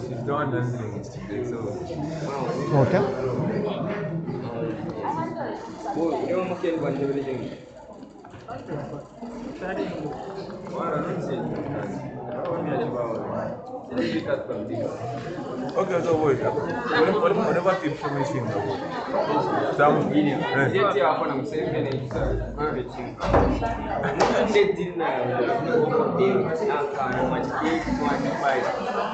She's done it today, so Okay. Yung makin buat dia Ok, estou bom já. Olha para ti, puxa-me em. Estamos. Eu te amo, não sei o que é isso.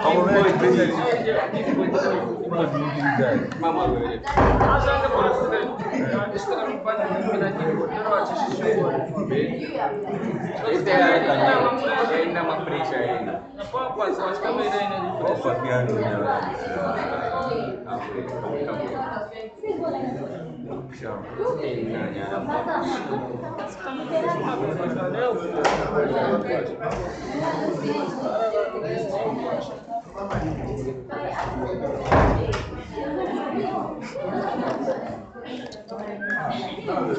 Como é que pensa o que eu estou Isso é ainda uma frente ainda. Qual a posição? Acho que é Posso avviare una Diciamo,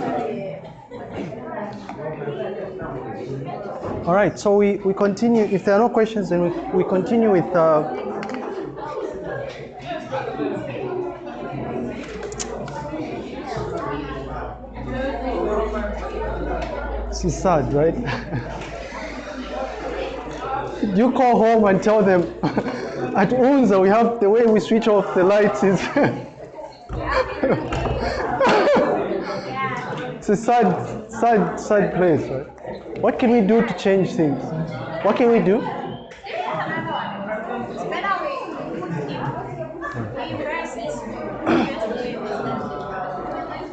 Thank you. All right, so we, we continue. If there are no questions, then we, we continue with. Uh, sad, right? you call home and tell them at UNZA we have the way we switch off the lights is. it's a sad, sad, sad place, right? What can we do to change things? What can we do?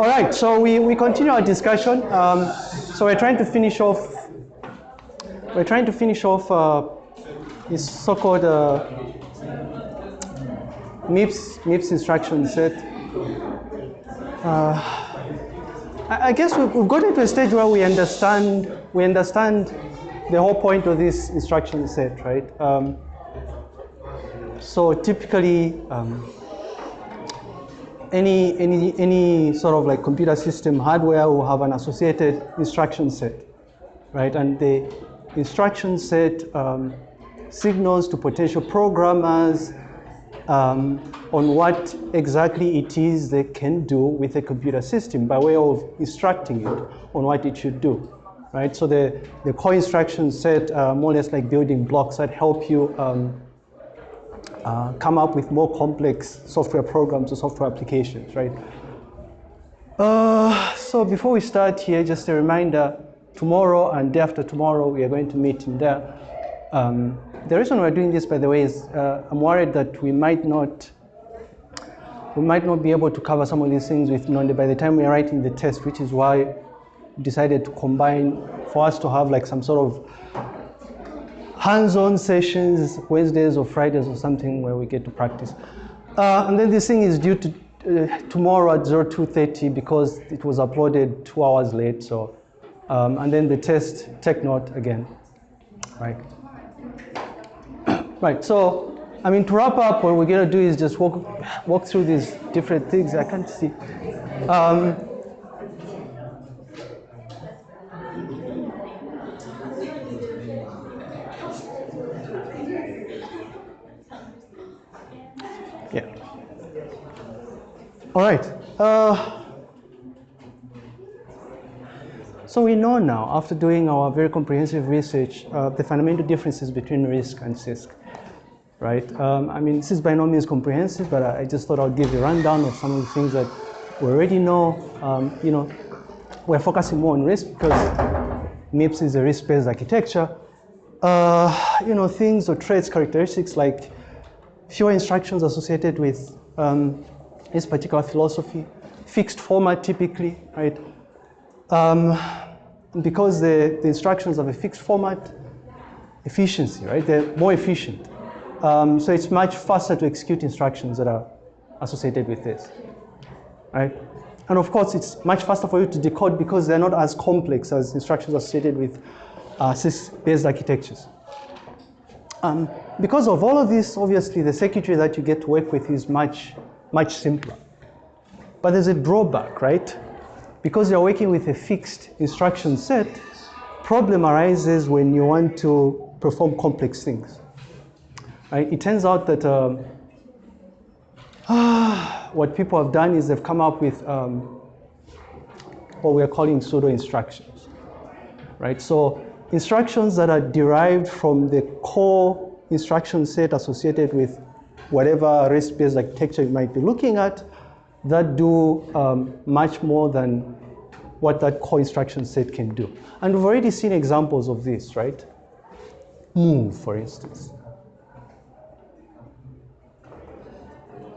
All right, so we, we continue our discussion. Um, so we're trying to finish off. We're trying to finish off uh, this so-called uh, MIPS MIPS instruction set. Uh, I guess we've, we've gotten to a stage where we understand we understand the whole point of this instruction set, right? Um, so typically, um, any any any sort of like computer system hardware will have an associated instruction set, right? And the instruction set um, signals to potential programmers um, on what exactly it is they can do with a computer system by way of instructing it on what it should do, right? So the, the core instruction set uh, more or less like building blocks that help you um, uh, come up with more complex software programs or software applications, right? Uh, so before we start here, just a reminder, tomorrow and day after tomorrow, we are going to meet in there. Um, the reason we're doing this, by the way, is uh, I'm worried that we might not we might not be able to cover some of these things with Nonde by the time we're writing the test, which is why we decided to combine for us to have like some sort of hands-on sessions, Wednesdays or Fridays or something where we get to practice. Uh, and then this thing is due to uh, tomorrow at 0230 because it was uploaded two hours late. So, um, and then the test, take note again, right? Right, so, I mean, to wrap up, what we're gonna do is just walk, walk through these different things. I can't see. Um, yeah. All right. Uh, so we know now, after doing our very comprehensive research, uh, the fundamental differences between RISC and CISC, right? Um, I mean, this is by no means comprehensive, but I I just thought I'd give a rundown of some of the things that we already know. Um, you know, we're focusing more on RISC because MIPS is a RISC-based architecture. Uh, you know, things or traits, characteristics like fewer instructions associated with um, this particular philosophy, fixed format typically, right? Um, because the, the instructions have a fixed format, efficiency, right? They're more efficient. Um, so it's much faster to execute instructions that are associated with this, right? And of course, it's much faster for you to decode because they're not as complex as instructions associated with uh, CISC-based architectures. Um, because of all of this, obviously, the circuitry that you get to work with is much, much simpler. But there's a drawback, right? Because you're working with a fixed instruction set, problem arises when you want to perform complex things. Right? It turns out that um, what people have done is they've come up with um, what we're calling pseudo instructions. Right? So instructions that are derived from the core instruction set associated with whatever RISC-based architecture you might be looking at that do um, much more than what that core instruction set can do. And we've already seen examples of this, right? Move, for instance.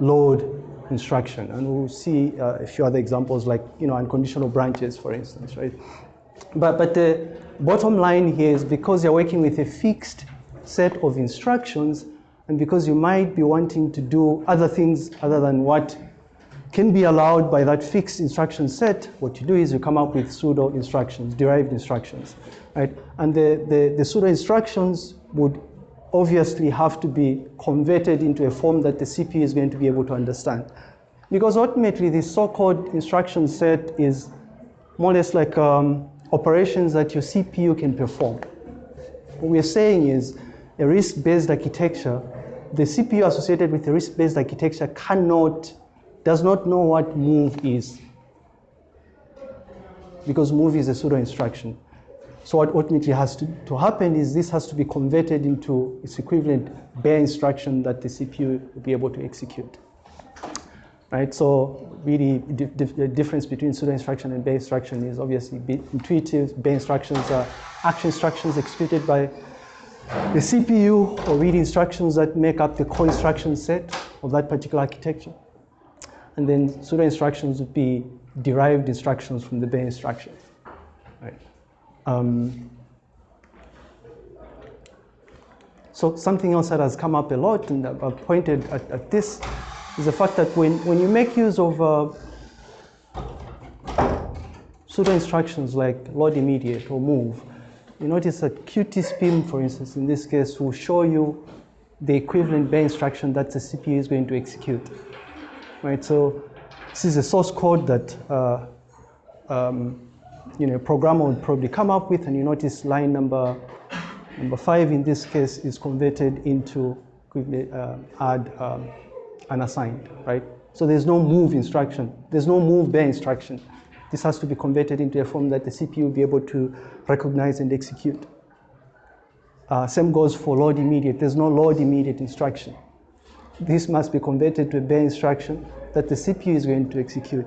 Load instruction, and we'll see uh, a few other examples like, you know, unconditional branches, for instance, right? But, but the bottom line here is because you're working with a fixed set of instructions, and because you might be wanting to do other things other than what can be allowed by that fixed instruction set, what you do is you come up with pseudo instructions, derived instructions, right? And the, the, the pseudo instructions would obviously have to be converted into a form that the CPU is going to be able to understand. Because ultimately, the so-called instruction set is more or less like um, operations that your CPU can perform. What we're saying is a RISC-based architecture, the CPU associated with a RISC-based architecture cannot does not know what move is because move is a pseudo instruction. So what ultimately has to, to happen is this has to be converted into its equivalent bare instruction that the CPU will be able to execute. Right, so really the difference between pseudo instruction and bare instruction is obviously intuitive. Bare instructions are action instructions executed by the CPU or read instructions that make up the core instruction set of that particular architecture. And then pseudo instructions would be derived instructions from the bare instructions. Right. Um, so something else that has come up a lot, and I've pointed at, at this, is the fact that when, when you make use of uh, pseudo instructions like load immediate or move, you notice that QtSpim, for instance, in this case, will show you the equivalent bare instruction that the CPU is going to execute right? So this is a source code that uh, um, you know, a programmer would probably come up with, and you notice line number number five in this case is converted into uh, add um, unassigned, right? So there's no move instruction. There's no move bare instruction. This has to be converted into a form that the CPU will be able to recognize and execute. Uh, same goes for load immediate. There's no load immediate instruction this must be converted to a bare instruction that the CPU is going to execute.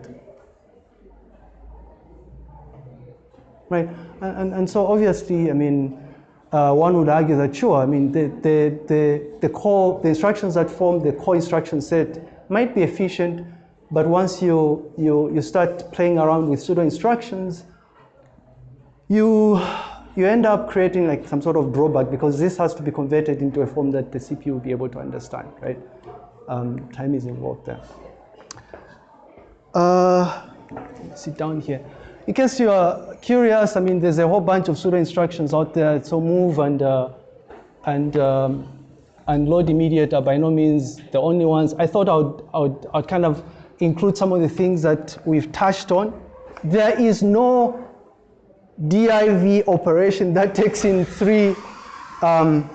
Right, and, and, so obviously, I mean, uh, one would argue that sure, I mean, the, the, the, the core, the instructions that form the core instruction set might be efficient, but once you, you, you start playing around with pseudo instructions, you you end up creating like some sort of drawback because this has to be converted into a form that the CPU will be able to understand, right? Um, time is involved there. Uh, sit down here. In case you are curious, I mean, there's a whole bunch of pseudo instructions out there. So move and uh, and um, and load immediate are by no means the only ones. I thought I would, I would, I would kind of include some of the things that we've touched on. There is no div operation that takes in three um,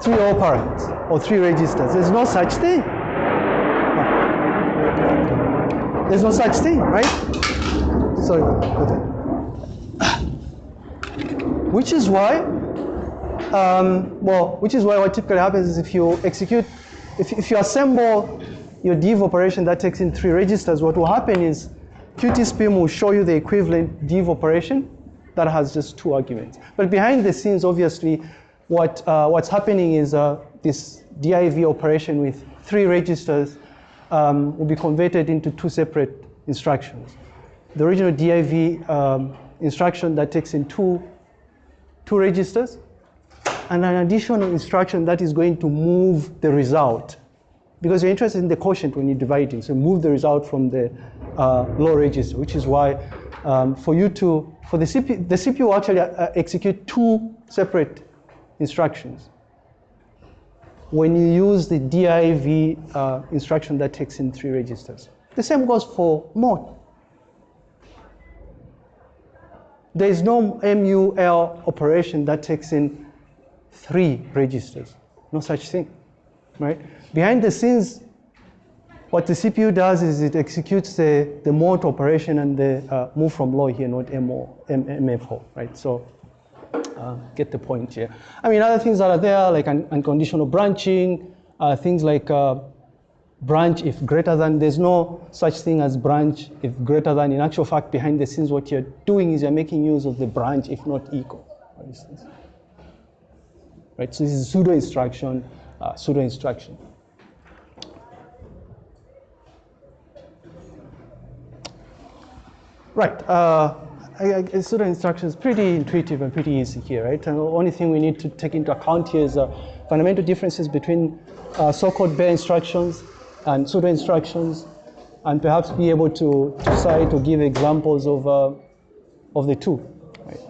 three operands or three registers. There's no such thing. There's no such thing, right? Sorry. Which is why, um, well, which is why what typically happens is if you execute, if, if you assemble your div operation that takes in three registers, what will happen is QtSpim will show you the equivalent div operation that has just two arguments. But behind the scenes, obviously, what, uh, what's happening is uh, this div operation with three registers um, will be converted into two separate instructions. The original div um, instruction that takes in two, two registers, and an additional instruction that is going to move the result. Because you're interested in the quotient when you're dividing, so move the result from the uh, low register, which is why um, for you to, for the CPU, the CPU will actually uh, execute two separate instructions. When you use the div uh, instruction that takes in three registers. The same goes for mode. there is no MUL operation that takes in three registers. No such thing, right? Behind the scenes, what the CPU does is it executes the, the mode operation and the uh, move from low here, not MO, M, MFO, right? So uh, get the point here. I mean, other things that are there, like un unconditional branching, uh, things like uh, branch if greater than, there's no such thing as branch if greater than. In actual fact, behind the scenes, what you're doing is you're making use of the branch if not equal, for instance. Right, so this is pseudo instruction, uh, pseudo instruction. Right, uh, I, I, pseudo instruction is pretty intuitive and pretty easy here, right? And the only thing we need to take into account here is uh, fundamental differences between uh, so-called bare instructions and pseudo instructions, and perhaps be able to, to cite or give examples of, uh, of the two, right?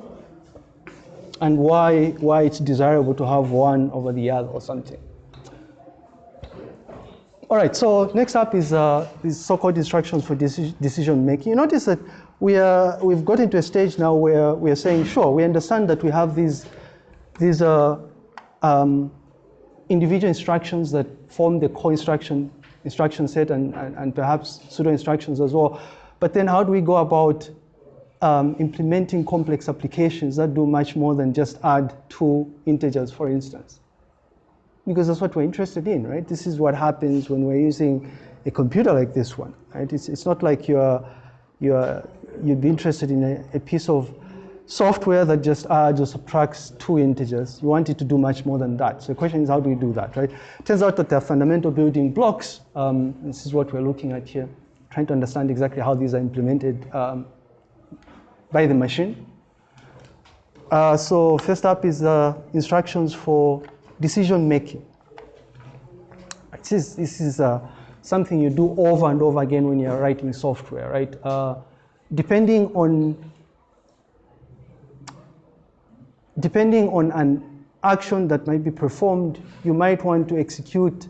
And why, why it's desirable to have one over the other or something. All right, so next up is uh, so-called instructions for deci decision making. You notice that we are, we've gotten to a stage now where we are saying, sure, we understand that we have these, these uh, um, individual instructions that form the core instruction, instruction set and, and, and, perhaps pseudo instructions as well. But then how do we go about um, implementing complex applications that do much more than just add two integers, for instance? Because that's what we're interested in, right? This is what happens when we're using a computer like this one, right? It's, it's not like you're, you're, you'd be interested in a, a piece of software that just adds or subtracts two integers. You want it to do much more than that. So the question is, how do we do that, right? Turns out that there are fundamental building blocks. Um, this is what we're looking at here, trying to understand exactly how these are implemented um, by the machine. Uh, so first up is uh, instructions for decision making. This is, this is uh, something you do over and over again when you're writing software, right? Depending on depending on an action that might be performed, you might want to execute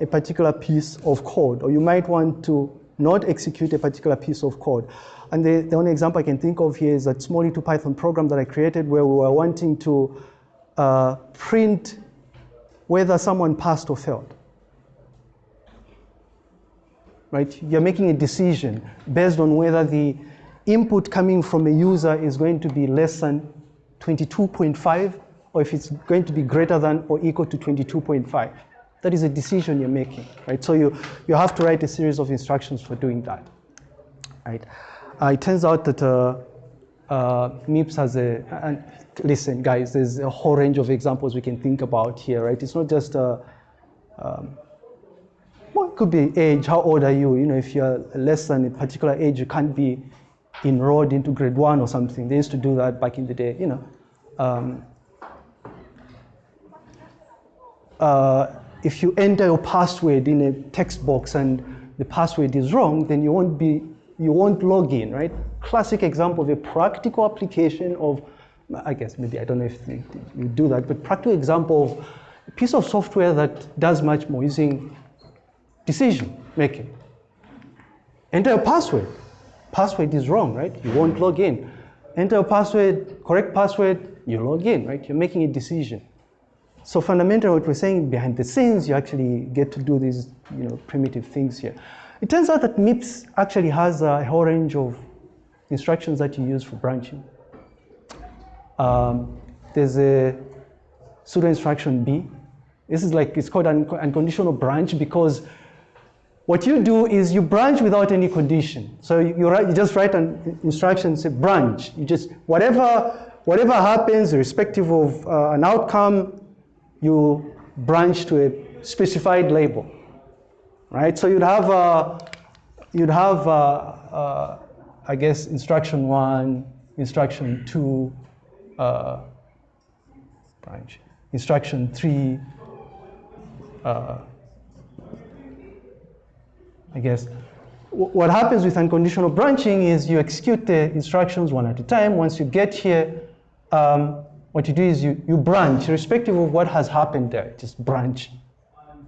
a particular piece of code, or you might want to not execute a particular piece of code. And the, the only example I can think of here is that small little Python program that I created where we were wanting to uh, print whether someone passed or failed. Right? You're making a decision based on whether the input coming from a user is going to be less than 22.5 or if it's going to be greater than or equal to 22.5. That is a decision you're making, right? So you, you have to write a series of instructions for doing that, right? Uh, it turns out that uh, uh, MIPS has a, and listen guys, there's a whole range of examples we can think about here, right? It's not just, uh, um, well, it could be age, how old are you? You know, if you're less than a particular age, you can't be enrolled into grade one or something. They used to do that back in the day, you know. Um, uh, if you enter your password in a text box and the password is wrong, then you won't be, you won't log in, right? Classic example of a practical application of, I guess maybe, I don't know if you do that, but practical example of a piece of software that does much more using decision making. Enter a password password is wrong, right? You won't log in. Enter a password, correct password, you log in, right? You're making a decision. So fundamentally what we're saying behind the scenes, you actually get to do these you know, primitive things here. It turns out that MIPS actually has a whole range of instructions that you use for branching. Um, there's a pseudo instruction B. This is like, it's called an unconditional branch because what you do is you branch without any condition. So you, you, write, you just write an instruction, say branch. You just, whatever, whatever happens, irrespective of uh, an outcome, you branch to a specified label, right? So you'd have, uh, you'd have, I guess, instruction one, instruction two, uh, branch, instruction three, uh, I guess. What happens with unconditional branching is you execute the instructions one at a time. Once you get here, um, what you do is you, you branch, irrespective of what has happened there, just branch.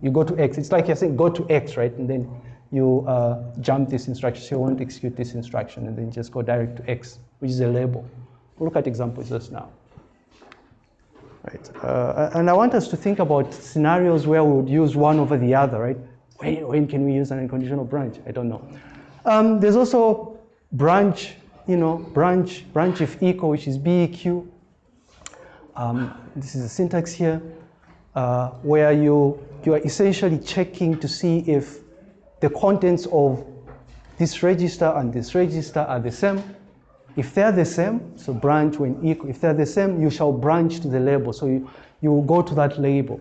You go to X. It's like you're saying go to X, right? And then you uh, jump this instruction, so you won't execute this instruction, and then just go direct to X, which is a label. We'll look at examples just now. Right. Uh, and I want us to think about scenarios where we would use one over the other, right? When, when can we use an unconditional branch? I don't know. Um, there's also branch, you know, branch, branch if equal, which is BEQ. Um, this is the syntax here, uh, where you, you are essentially checking to see if the contents of this register and this register are the same. If they're the same, so branch when equal, if they're the same, you shall branch to the label. So you, you will go to that label.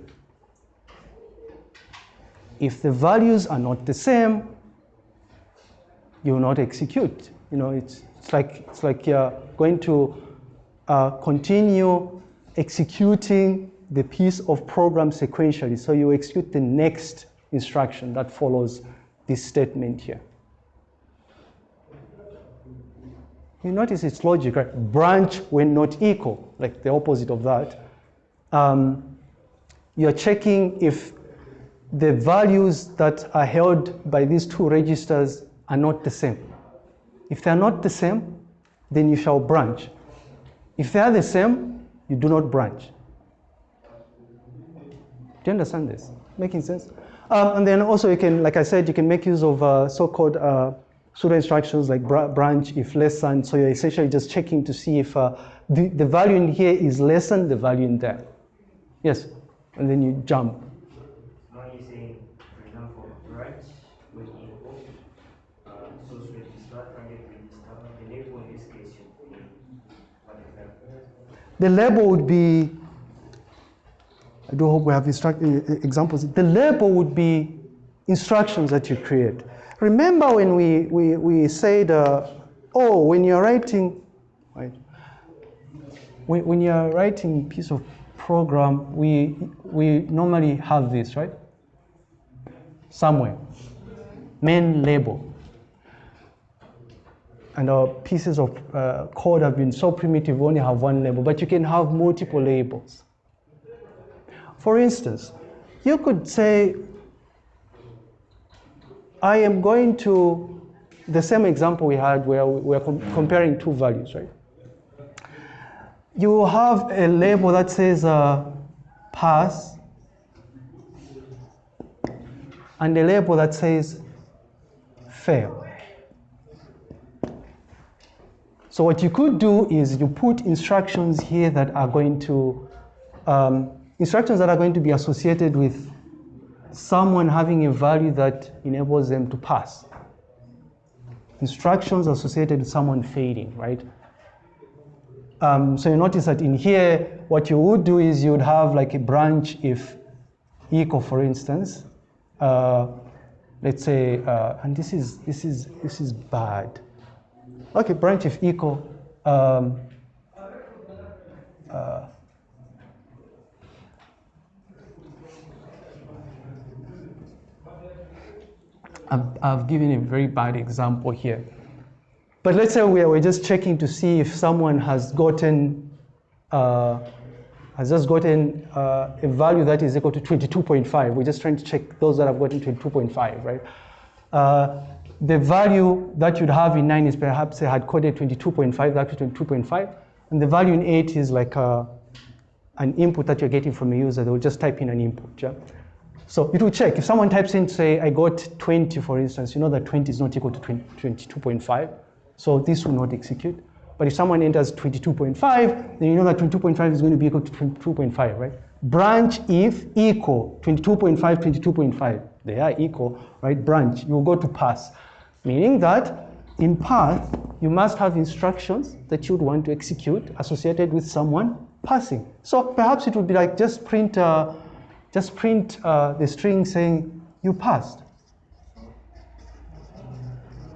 If the values are not the same, you will not execute. You know, it's, it's like, it's like you're going to uh, continue executing the piece of program sequentially. So you execute the next instruction that follows this statement here. You notice it's logic, right? Branch when not equal, like the opposite of that. Um, you're checking if the values that are held by these two registers are not the same. If they are not the same, then you shall branch. If they are the same, you do not branch. Do you understand this? Making sense? Um, and then also you can, like I said, you can make use of uh, so-called uh, pseudo instructions like branch if less than. So you're essentially just checking to see if uh, the, the value in here is less than the value in there. Yes, and then you jump. Now you're saying, for example, branch with equal, uh, the label would be, I do hope we have instruct, examples. The label would be instructions that you create. Remember when we, we, we said, uh, oh, when you're writing, right, when, when you're writing piece of program, we, we normally have this, right? Somewhere. Main label. And our pieces of uh, code have been so primitive, we only have one label, but you can have multiple labels. For instance, you could say, I am going to the same example we had where we are com comparing two values, right? You have a label that says uh, pass and a label that says fail. So what you could do is you put instructions here that are going to, um, instructions that are going to be associated with someone having a value that enables them to pass. Instructions associated with someone failing, right? Um, so you notice that in here, what you would do is you would have like a branch if equal, for instance. Uh, let's say, uh, and this is this is this is bad. Okay, branch if equal. Um, uh, I've, I've given a very bad example here. But let's say we're, we're just checking to see if someone has gotten, uh, has just gotten uh, a value that is equal to 22.5. We're just trying to check those that have gotten 22.5, right? Uh, the value that you'd have in 9 is perhaps they had coded 22.5, that to 22.5. And the value in 8 is like a, uh, an input that you're getting from a user. They'll just type in an input. Yeah? So it will check. If someone types in, say, I got 20, for instance, you know that 20 is not equal to 22.5. So this will not execute. But if someone enters 22.5, then you know that 22.5 is going to be equal to 22.5, right? Branch if equal 22.5, 22.5. They are equal, right? Branch, you will go to pass. Meaning that in path, you must have instructions that you would want to execute associated with someone passing. So perhaps it would be like just print uh, just print uh, the string saying you passed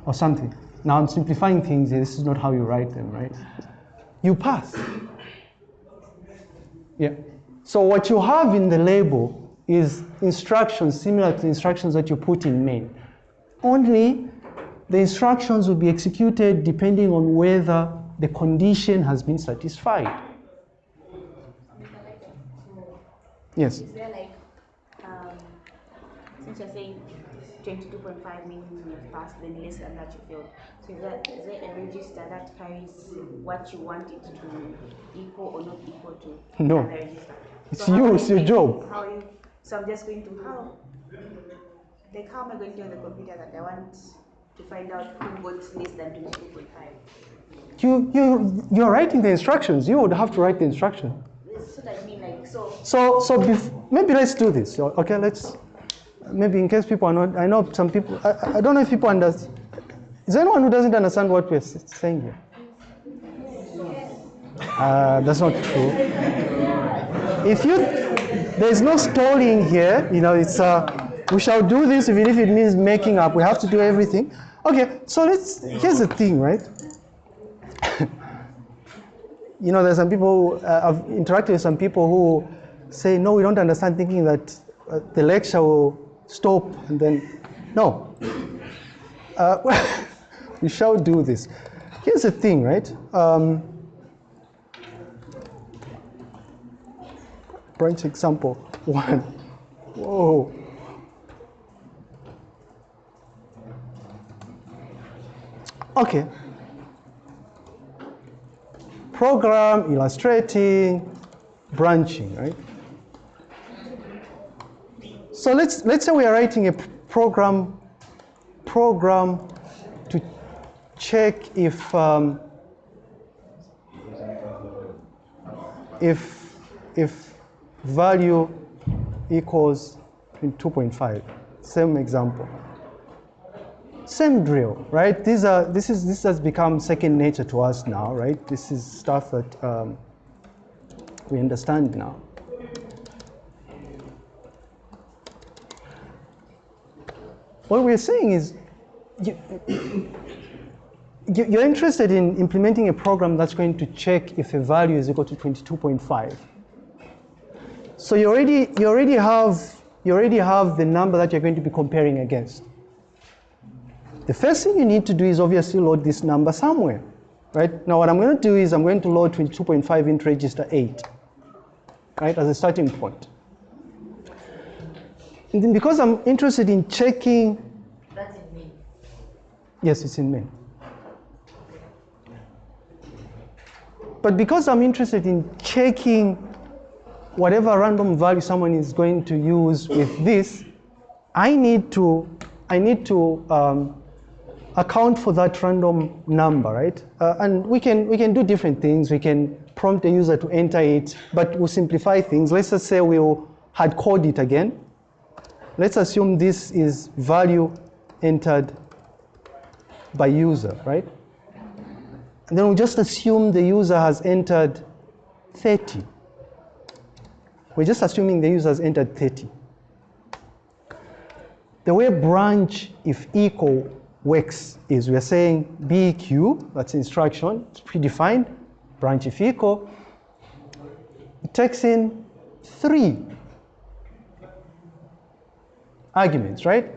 or something. Now I'm simplifying things. This is not how you write them, right? You passed. Yeah. So what you have in the label is instructions similar to instructions that you put in main. Only the instructions will be executed depending on whether the condition has been satisfied. Yes. Is there like um, since you're saying 22.5 means you've passed, then less than that you failed. So is, that, is there a register that carries what you want it to equal or not equal to? No. register? It's So you, it's your job. How you, so I'm just going to how? Like how am I going to tell the computer that I want to find out who got less than 22.5? You, you, you're writing the instructions. You would have to write the instruction. This what I mean, like so. So, so bef- maybe let's do this. Okay, let's, maybe in case people are not, I know some people, I- I, don't know if people understand. Is there anyone who doesn't understand what we're saying here? Uh, that's not true. If you, there's no stalling here, you know, it's, uh, we shall do this even if it means making up. We have to do everything. Okay, so let's, here's the thing, right? you know, there's some people, uh, I've interacted with some people who say, no, we don't understand, thinking that uh, the lecture will stop and then, no. Uh, we shall do this. Here's the thing, right? Um, branch example one. Whoa. Okay. Program illustrating branching, right? So let's let's say we are writing a program program to check if um, if if value equals 2.5. Same example. Same drill, right? These are this is this has become second nature to us now, right? This is stuff that um, we understand now. What we're saying is, you, you- you're interested in implementing a program that's going to check if a value is equal to 22.5. So you already you already have you already have the number that you're going to be comparing against. The first thing you need to do is obviously load this number somewhere, right? Now what I'm going to do is I'm going to load 22.5 into register 8, right, as a starting point. And then because I'm interested in checking, That's in me. yes, it's in main. But because I'm interested in checking whatever random value someone is going to use with this, I need to, I need to um, account for that random number, right? Uh, and we can, we can do different things. We can prompt the user to enter it, but we'll simplify things. Let's just say we'll hard code it again. Let's assume this is value entered by user, right? And then we just assume the user has entered 30. We're just assuming the user has entered 30. The way branch if equal works is we're saying BEQ, that's instruction, it's predefined, branch if equal. It takes in three arguments, right?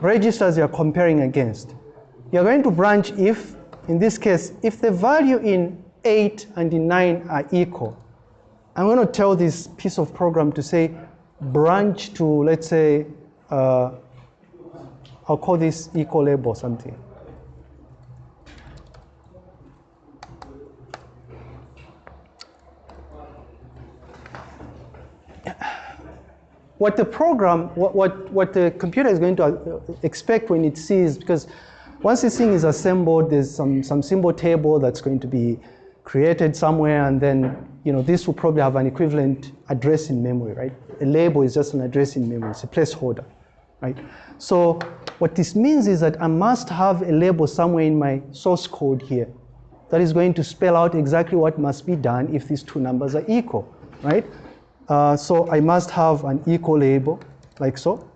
Registers you're comparing against. You're going to branch if, in this case, if the value in 8 and in 9 are equal, I'm going to tell this piece of program to say branch to, let's say, uh, I'll call this equal label something. What the program, what, what, what the computer is going to uh, expect when it sees, because once this thing is assembled, there's some, some symbol table that's going to be created somewhere, and then you know this will probably have an equivalent address in memory, right? A label is just an address in memory, it's a placeholder, right? So what this means is that I must have a label somewhere in my source code here that is going to spell out exactly what must be done if these two numbers are equal, right? Uh, so I must have an equal label, like so.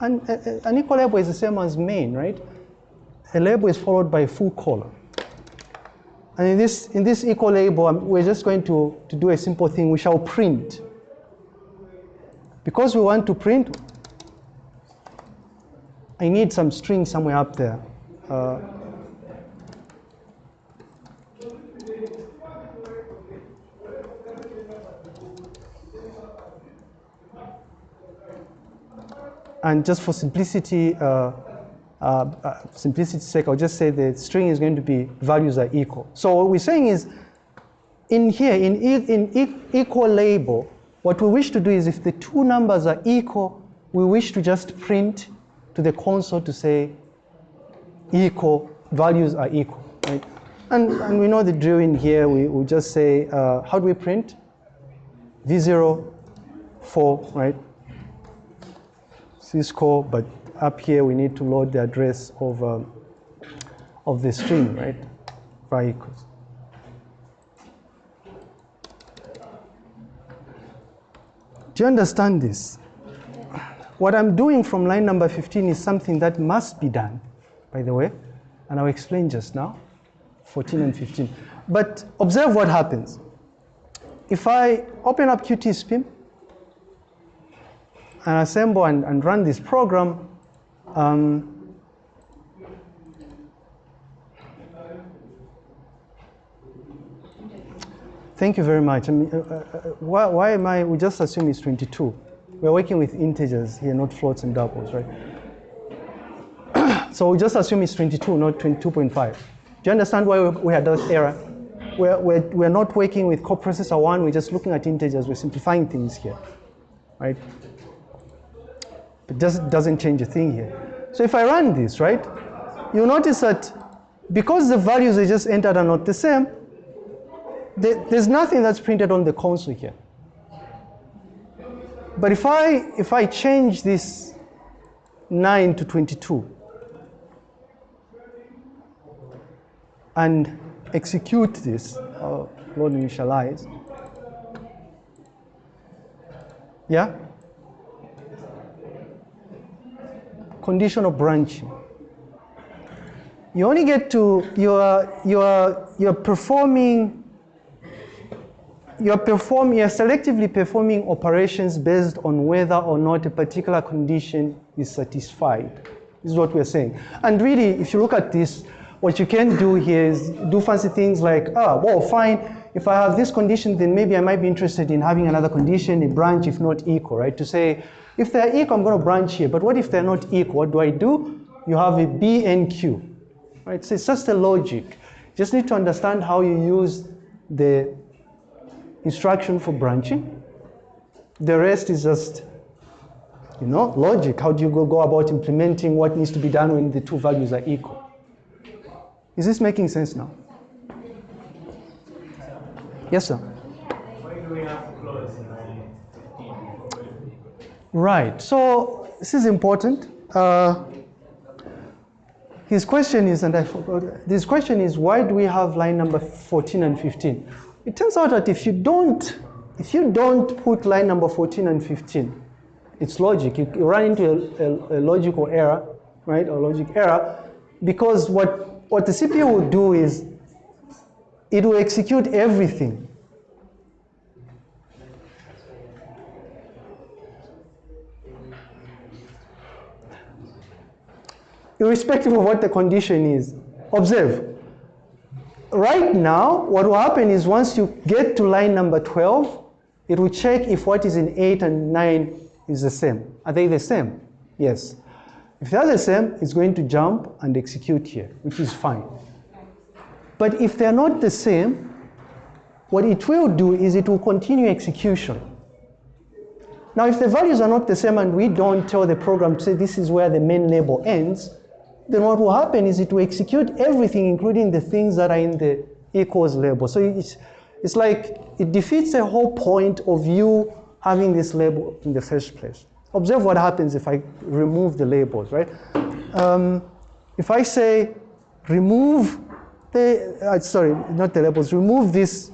And uh, uh, an equal label is the same as main, right? A label is followed by a full colon. And in this, in this equal label, um, we're just going to, to do a simple thing. We shall print. Because we want to print, I need some string somewhere up there. Uh, and just for simplicity, uh, uh, uh, simplicity's sake, I'll just say the string is going to be values are equal. So what we're saying is, in here, in, e in e equal label, what we wish to do is if the two numbers are equal, we wish to just print to the console to say equal, values are equal, right? And, and we know the drill in here, we, we just say, uh, how do we print? V0, 4, right? syscall, but up here we need to load the address of, um, of the string, right? var equals. Do you understand this? What I'm doing from line number 15 is something that must be done, by the way, and I'll explain just now, 14 and 15. But observe what happens. If I open up QtSpim and assemble and, and run this program, um, Thank you very much. I mean, uh, uh, why, why, am I, we just assume it's 22. We're working with integers here, not floats and doubles, right? so we just assume it's 22, not 22.5. Do you understand why we had that error? We're, we're, we're not working with coprocessor one, we're just looking at integers, we're simplifying things here, right? It just doesn't change a thing here. So if I run this, right, you'll notice that because the values I just entered are not the same, there's nothing that's printed on the console here. But if I, if I change this 9 to 22 and execute this, uh, load initialize, yeah? Conditional branching. You only get to, you're, you're, you're performing you're performing, you're selectively performing operations based on whether or not a particular condition is satisfied. This is what we're saying. And really, if you look at this, what you can do here is do fancy things like, ah, well, fine, if I have this condition, then maybe I might be interested in having another condition, a branch if not equal, right? To say, if they're equal, I'm gonna branch here, but what if they're not equal? What do I do? You have a B and Q, right? So it's just a logic. Just need to understand how you use the instruction for branching. The rest is just, you know, logic. How do you go, go about implementing what needs to be done when the two values are equal? Is this making sense now? Yes, sir. Right, so this is important. Uh, his question is, and I forgot, this question is, why do we have line number 14 and 15? It turns out that if you don't, if you don't put line number 14 and 15, it's logic. You, run into a, a, a, logical error, right? A logic error, because what, what the CPU will do is it will execute everything. Irrespective of what the condition is. Observe, right now, what will happen is once you get to line number 12, it will check if what is in 8 and 9 is the same. Are they the same? Yes. If they're the same, it's going to jump and execute here, which is fine. But if they're not the same, what it will do is it will continue execution. Now, if the values are not the same and we don't tell the program to say this is where the main label ends, then what will happen is it will execute everything, including the things that are in the equals label. So it's, it's like it defeats the whole point of you having this label in the first place. Observe what happens if I remove the labels, right? Um, if I say remove the, uh, sorry, not the labels, remove this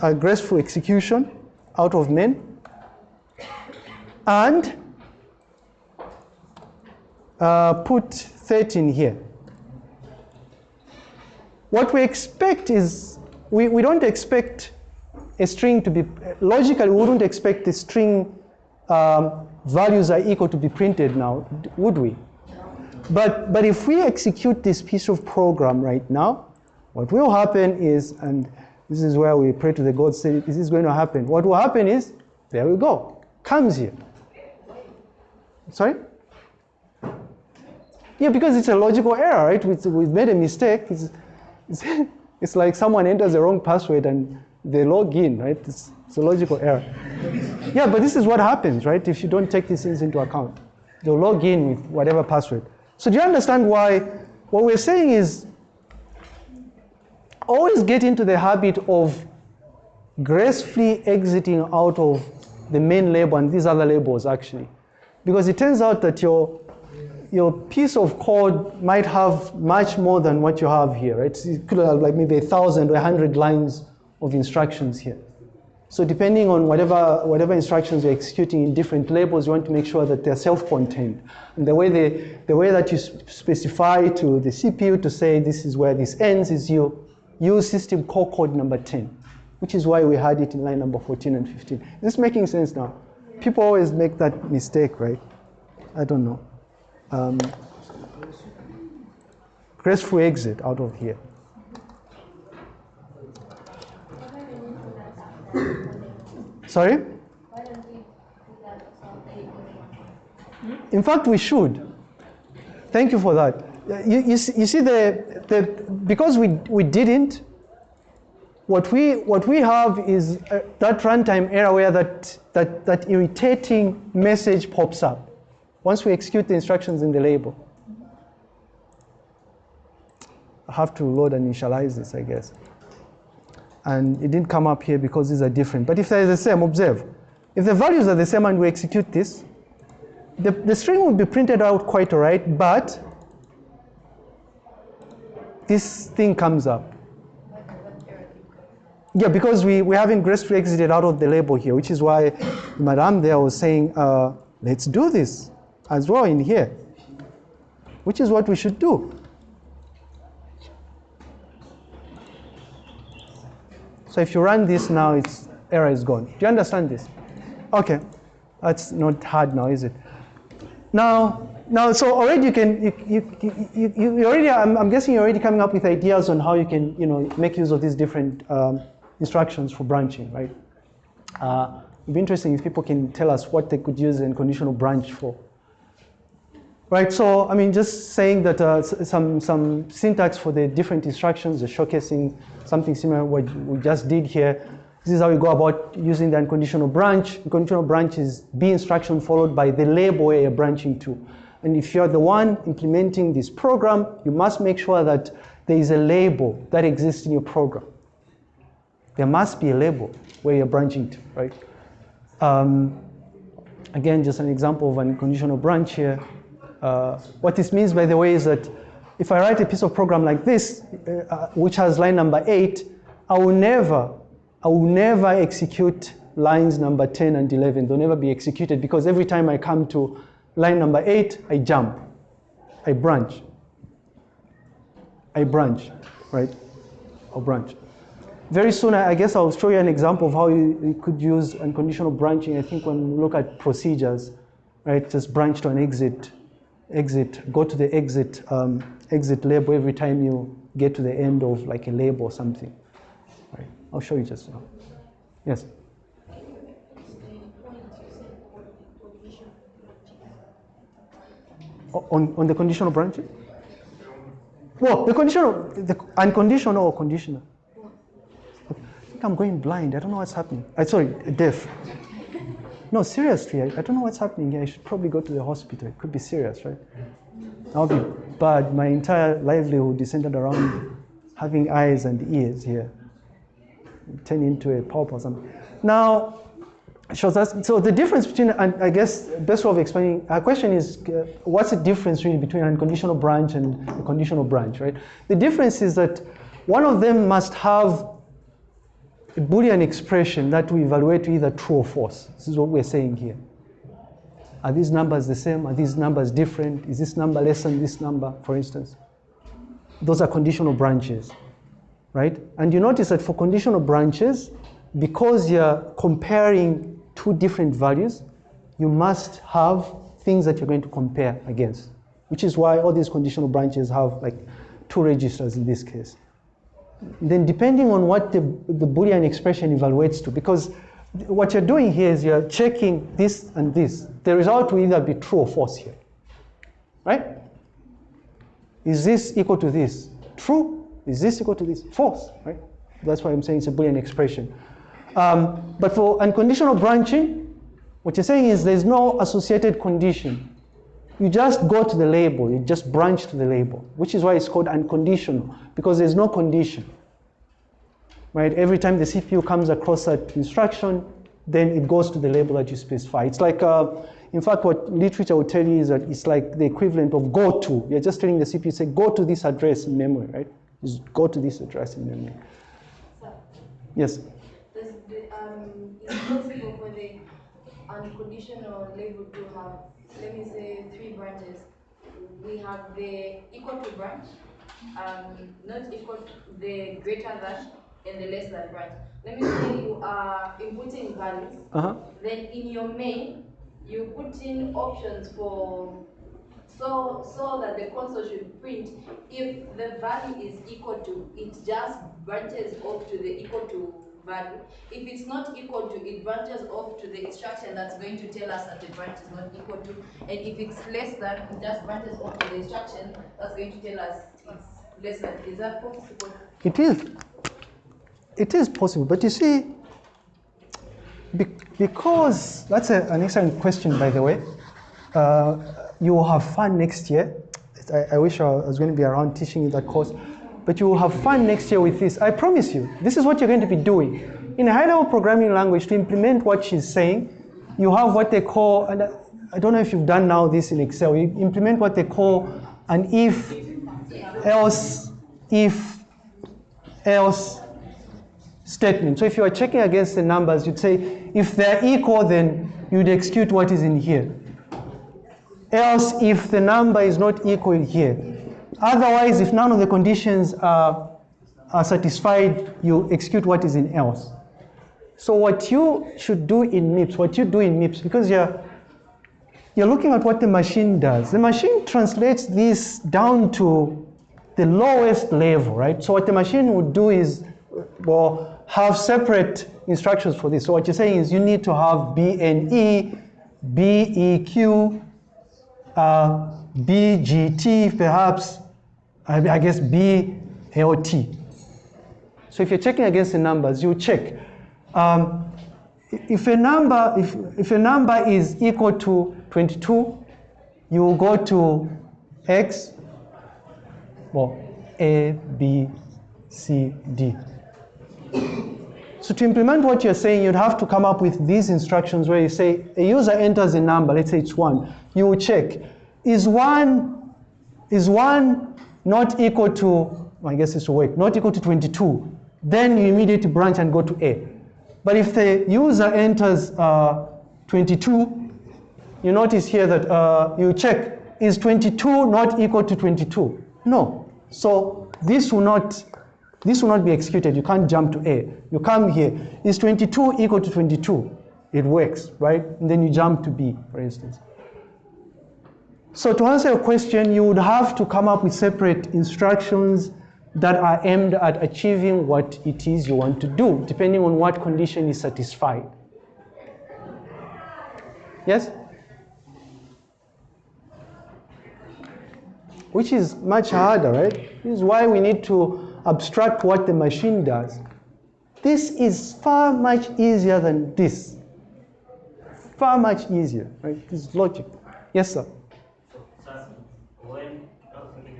uh, graceful execution out of main and uh, put 13 here. What we expect is, we, we don't expect a string to be, logically we wouldn't expect the string um, values are equal to be printed now, would we? But, but if we execute this piece of program right now, what will happen is, and this is where we pray to the God, say, this is going to happen. What will happen is, there we go, comes here. Sorry? Yeah, because it's a logical error, right? We, we made a mistake. It's, it's, it's like someone enters the wrong password and they log in, right? It's, it's a logical error. Yeah, but this is what happens, right? If you don't take these things into account, they'll log in with whatever password. So do you understand why? What we're saying is always get into the habit of gracefully exiting out of the main label and these other labels actually. Because it turns out that your, your piece of code might have much more than what you have here, right? it could have like maybe a thousand or a hundred lines of instructions here. So depending on whatever, whatever instructions you're executing in different labels, you want to make sure that they're self-contained. And the way, they, the way that you specify to the CPU to say this is where this ends is you use system call code number 10 which is why we had it in line number 14 and 15. Is this making sense now? People always make that mistake, right? I don't know. Um, graceful exit out of here. Sorry? In fact, we should. Thank you for that. You, you, see, you see the, the, because we, we didn't, what we, what we have is uh, that runtime error where that, that, that irritating message pops up once we execute the instructions in the label. I have to load and initialize this, I guess. And it didn't come up here because these are different. But if they're the same, observe. If the values are the same and we execute this, the, the string will be printed out quite all right, but this thing comes up. Yeah, because we, we haven't gracefully exited out of the label here, which is why Madame there was saying, uh, let's do this as well in here, which is what we should do. So if you run this now, its error is gone. Do you understand this? Okay, that's not hard now, is it? Now, now, so already you can, you, you, you, you already, I'm, I'm, guessing you're already coming up with ideas on how you can, you know, make use of these different um, instructions for branching, right? Uh, it'd be interesting if people can tell us what they could use in conditional branch for. Right, so I mean, just saying that uh, some, some syntax for the different instructions, the showcasing something similar what we just did here. This is how we go about using the unconditional branch. Unconditional branch is B instruction followed by the label where you're branching to. And if you're the one implementing this program, you must make sure that there is a label that exists in your program. There must be a label where you're branching to, right? Um, again, just an example of an unconditional branch here. Uh, what this means, by the way, is that if I write a piece of program like this, uh, which has line number eight, I will never, I will never execute lines number 10 and 11. They'll never be executed because every time I come to line number eight, I jump, I branch, I branch, right? I'll branch. Very soon, I guess I'll show you an example of how you, you could use unconditional branching. I think when we look at procedures, right, just branch to an exit, exit, go to the exit, um, exit label every time you get to the end of like a label or something. Right. I'll show you just now. Yes. On, on the conditional branching? Well, the conditional, the unconditional or conditional? I think I'm going blind. I don't know what's happening. I sorry, deaf. No, seriously, I, I don't know what's happening here. I should probably go to the hospital. It could be serious, right? I'll be bad. My entire livelihood is centered around having eyes and ears here. Turn into a pulp or something. Now, so, so the difference between, I guess, best way of explaining, our question is, uh, what's the difference really between an unconditional branch and a conditional branch, right? The difference is that one of them must have a Boolean expression that we evaluate to either true or false. This is what we're saying here. Are these numbers the same? Are these numbers different? Is this number less than this number, for instance? Those are conditional branches, right? And you notice that for conditional branches, because you're comparing two different values, you must have things that you're going to compare against, which is why all these conditional branches have like two registers in this case then depending on what the, the Boolean expression evaluates to, because what you're doing here is you're checking this and this. The result will either be true or false here. Right? Is this equal to this? True. Is this equal to this? False. Right? That's why I'm saying it's a Boolean expression. Um, but for unconditional branching, what you're saying is there's no associated condition. You just go to the label, you just branch to the label, which is why it's called unconditional, because there's no condition. Right? Every time the CPU comes across that instruction, then it goes to the label that you specify. It's like, uh, in fact, what literature will tell you is that it's like the equivalent of go to. You're just telling the CPU, say, go to this address in memory, right? Just go to this address in memory. Yes? Does um, is it possible for the unconditional label to have, let me say, three branches? We have the equal to branch, um, not equal to the greater than, and the less than branch. Let me say you are inputting values, Uh-huh. then in your main, you put in options for so so that the console should print if the value is equal to it just branches off to the equal to value if it's not equal to it branches off to the instruction that's going to tell us that the branch is not equal to and if it's less than it just branches off to the instruction that's going to tell us it's less than is that possible It is. It is possible, but you see, be- because that's a, an excellent question, by the way. Uh, you will have fun next year. I, I wish I was going to be around teaching you that course, but you will have fun next year with this. I promise you. This is what you're going to be doing. In a high-level programming language, to implement what she's saying, you have what they call, and I, I don't know if you've done now this in Excel. You implement what they call an if, else, if, else statement. So if you are checking against the numbers, you'd say, if they're equal, then you'd execute what is in here. Else, if the number is not equal here. Otherwise, if none of the conditions are, are satisfied, you execute what is in else. So what you should do in MIPS, what you do in MIPS, because you're, you're looking at what the machine does. The machine translates this down to the lowest level, right? So what the machine would do is, well, have separate instructions for this. So what you're saying is you need to have BNE, BEQ, uh, BGT, perhaps, I, guess BLT. So if you're checking against the numbers, you check. Um, if a number, if, if a number is equal to 22, you go to X, well, A, B, C, D. So to implement what you're saying, you'd have to come up with these instructions where you say a user enters a number, let's say it's one. You will check, is one, is one not equal to, I guess will work, not equal to 22. Then you immediately branch and go to A. But if the user enters uh, 22, you notice here that uh, you check, is 22 not equal to 22? No. So this will not, this will not be executed. You can't jump to A. You come here. Is 22 equal to 22? It works, right? And then you jump to B, for instance. So to answer your question, you would have to come up with separate instructions that are aimed at achieving what it is you want to do, depending on what condition is satisfied. Yes? Which is much harder, right? This is why we need to abstract what the machine does. This is far much easier than this. Far much easier, right? This is logic. Yes, sir. So, sir, when, okay,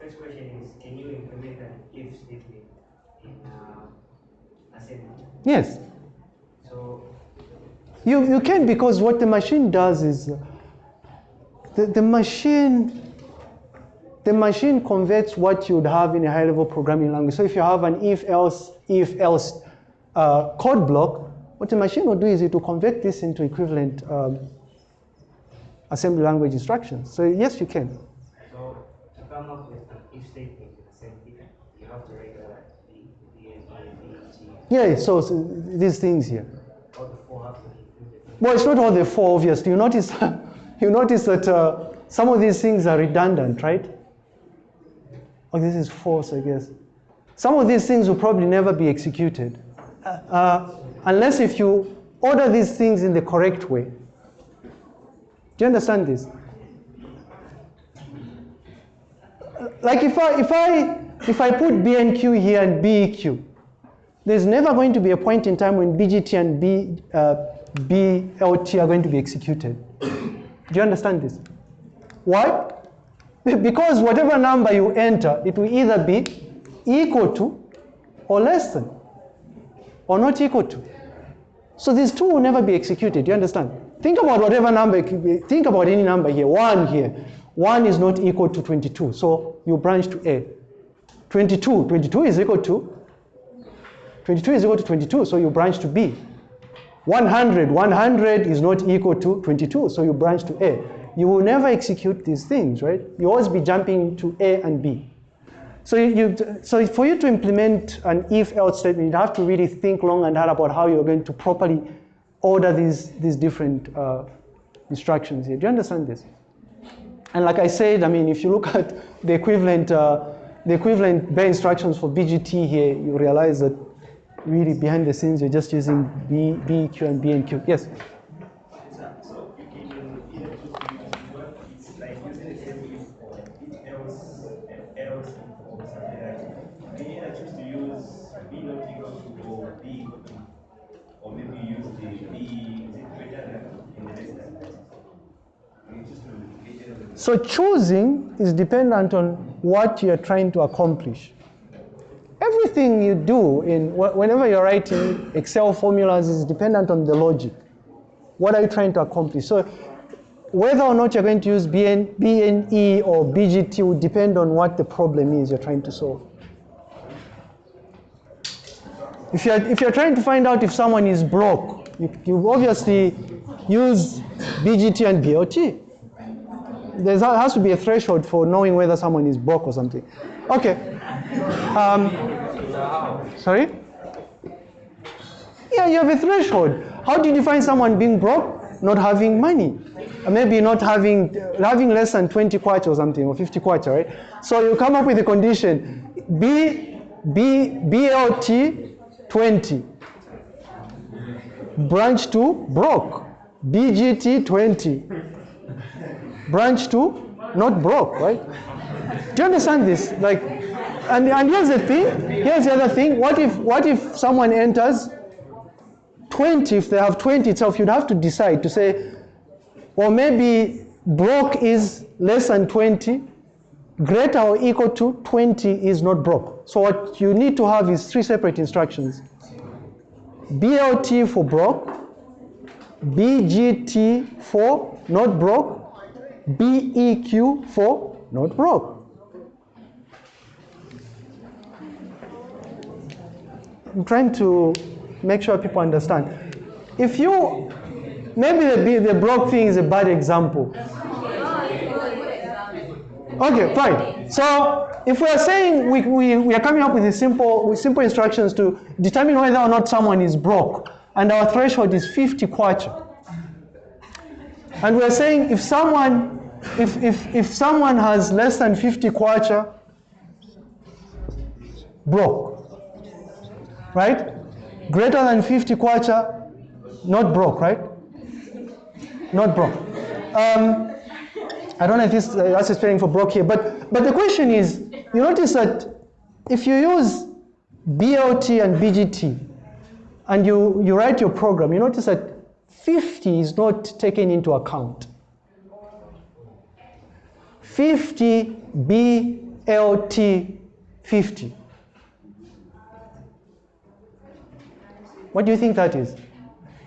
first question is, can you implement an if statement in uh, assembly? Yes. So, You, you can because what the machine does is the, the machine the machine converts what you'd have in a high level programming language. So if you have an if else if else uh, code block, what the machine will do is it will convert this into equivalent um, assembly language instructions. So yes, you can. so to come up with an if statement assembly, you have to write uh, the, the, the, the, Yeah. So, these things here. Well, it's not all the four, obviously. You notice, you notice that uh, some of these things are redundant, right? Oh, this is false, I guess. Some of these things will probably never be executed. Uh, uh, unless if you order these things in the correct way. Do you understand this? Like if I if I if I put B and Q here and BEQ, there's never going to be a point in time when BGT and B, uh, BLT are going to be executed. Do you understand this? Why? Because whatever number you enter, it will either be equal to or less than, or not equal to. So these two will never be executed. Do you understand? Think about whatever number, think about any number here, one here. One is not equal to 22, so you branch to A. 22, 22 is equal to 22 is equal to 22, so you branch to B. 100, 100 is not equal to 22, so you branch to A. You will never execute these things, right? You always be jumping to A and B. So you, so for you to implement an if-else statement, you have to really think long and hard about how you're going to properly order these these different uh, instructions here. Do you understand this? And like I said, I mean, if you look at the equivalent, uh, the equivalent bare instructions for BGT here, you realize that really behind the scenes you're just using B, B, Q, and B and Q. Yes. So choosing is dependent on what you're trying to accomplish. Everything you do in wh- whenever you're writing Excel formulas is dependent on the logic. What are you trying to accomplish? So whether or not you're going to use BN, BNE or BGT will depend on what the problem is you're trying to solve. If you're, if you're trying to find out if someone is broke, you, you obviously use BGT and BLT there has to be a threshold for knowing whether someone is broke or something. Okay. Um, sorry? Yeah, you have a threshold. How do you define someone being broke? Not having money. Maybe not having having less than 20 kwacha or something, or 50 kwacha, right? So you come up with a condition B, B, BLT 20. Branch to broke. BGT 20 branch to not broke, right? Do you understand this? Like, and, and here's the thing, here's the other thing. What if what if someone enters 20, if they have 20 itself, you'd have to decide to say, or maybe broke is less than 20, greater or equal to 20 is not broke. So what you need to have is three separate instructions. BLT for broke, BGT for not broke, BEQ for not broke. I'm trying to make sure people understand. If you, maybe the, the broke thing is a bad example. Okay, fine. So if we are saying we, we, we are coming up with a simple with simple instructions to determine whether or not someone is broke, and our threshold is 50 kwacha. And we're saying if someone, if, if, if someone has less than 50 kwacha, broke. Right? Greater than 50 kwacha, not broke, right? Not broke. Um, I don't know if this, uh, that's spelling for broke here, but, but the question is, you notice that if you use BLT and BGT, and you, you write your program, you notice that 50 is not taken into account. 50 BLT 50. What do you think that is?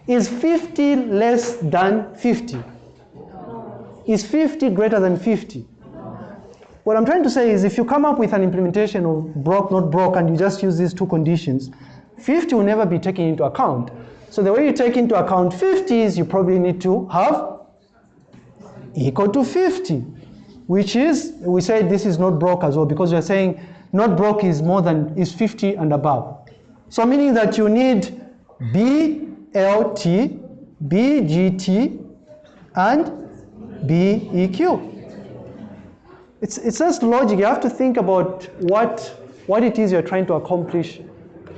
Is 50 less than 50? Is 50 greater than 50? What I'm trying to say is if you come up with an implementation of broke, not broke, and you just use these two conditions, 50 will never be taken into account. So the way you take into account 50 is you probably need to have equal to 50, which is, we say this is not broke as well because we're saying not broke is more than, is 50 and above. So meaning that you need BLT, BGT, and BEQ. It's, it's just logic. You have to think about what, what it is you're trying to accomplish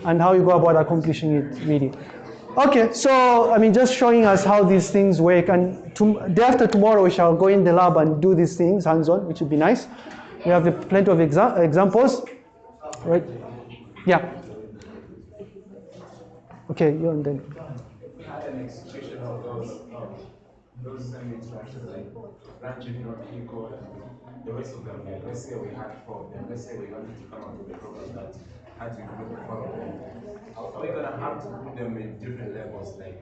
and how you go about accomplishing it really. Okay, so I mean, just showing us how these things work, and to, day after tomorrow we shall go in the lab and do these things hands-on, which would be nice. We have plenty of exa examples, right? Yeah. Okay, you and then. Those, um, same instructions, like branch if not equal, and the rest of them, let's say we had four, let's say we wanted to come up with a program that had to include the following. Are we gonna have to put them in different levels, like,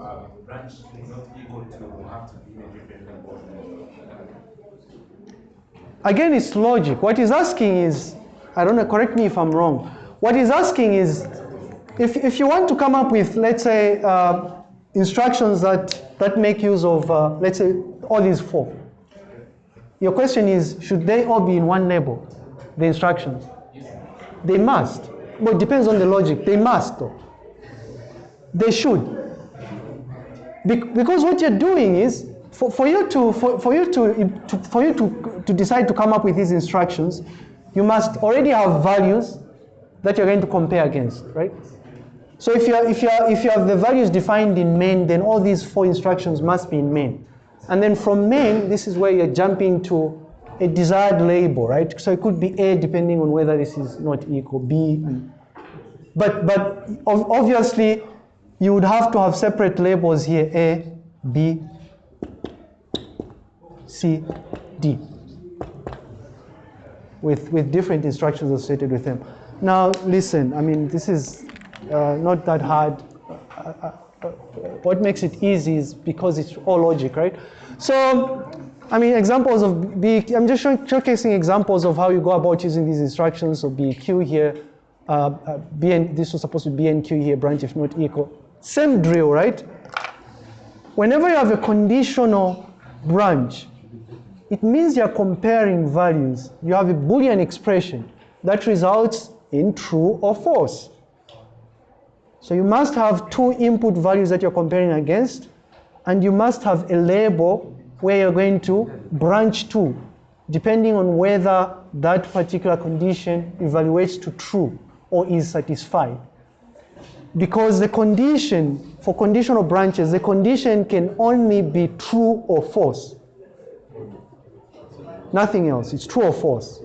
uh, branch is not equal to, have to be in a different level? Again, it's logic. What he's asking is, I don't know, correct me if I'm wrong. What he's asking is, if, if you want to come up with, let's say, uh, instructions that, that make use of, uh, let's say, all these four. Your question is, should they all be in one label, the instructions? They must. But it depends on the logic. They must. They should. Bec- because what you're doing is, for, for you, to, for, for you, to, to, for you to, to decide to come up with these instructions, you must already have values that you're going to compare against, right? So if you, are, if, you are, if you have the values defined in main, then all these four instructions must be in main. And then from main, this is where you're jumping to a desired label, right? So it could be A depending on whether this is not equal, B. But, but obviously, you would have to have separate labels here, A, B, C, D, with, with different instructions associated with them. Now, listen, I mean, this is uh, not that hard. Uh, uh, uh, what makes it easy is because it's all logic, right? So, I mean, examples of B, I'm just showcasing examples of how you go about using these instructions. So BQ here, uh, uh, BN, this was supposed to be BNQ here, branch if not equal. Same drill, right? Whenever you have a conditional branch, it means you're comparing values. You have a Boolean expression that results in true or false. So you must have two input values that you're comparing against, and you must have a label where you're going to branch to, depending on whether that particular condition evaluates to true or is satisfied. Because the condition, for conditional branches, the condition can only be true or false. Nothing else, it's true or false.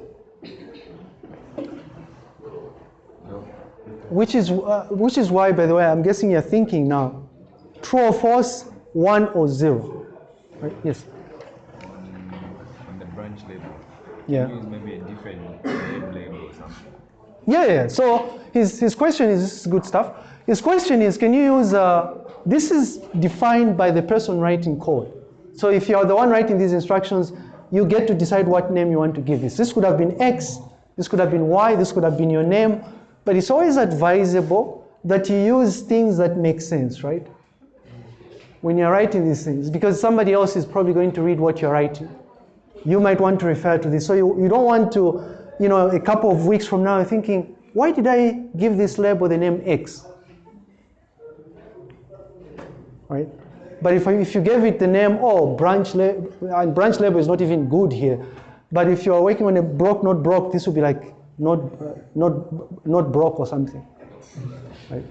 Which is, uh, which is why, by the way, I'm guessing you're thinking now, true or false, one or zero. Right? Yes. On the branch label. Yeah. Use maybe a different name label or something. Yeah, yeah. So his, his question is this is good stuff. His question is can you use, uh, this is defined by the person writing code. So if you're the one writing these instructions, you get to decide what name you want to give this. This could have been X, this could have been Y, this could have been your name, but it's always advisable that you use things that make sense, right? When you're writing these things, because somebody else is probably going to read what you're writing. You might want to refer to this. So you, you don't want to, you know, a couple of weeks from now thinking, why did I give this label the name X? Right? But if, if you gave it the name, oh, branch label, and branch label is not even good here. But if you're working on a broke, not broke, this would be like not, not, not broke or something. Right?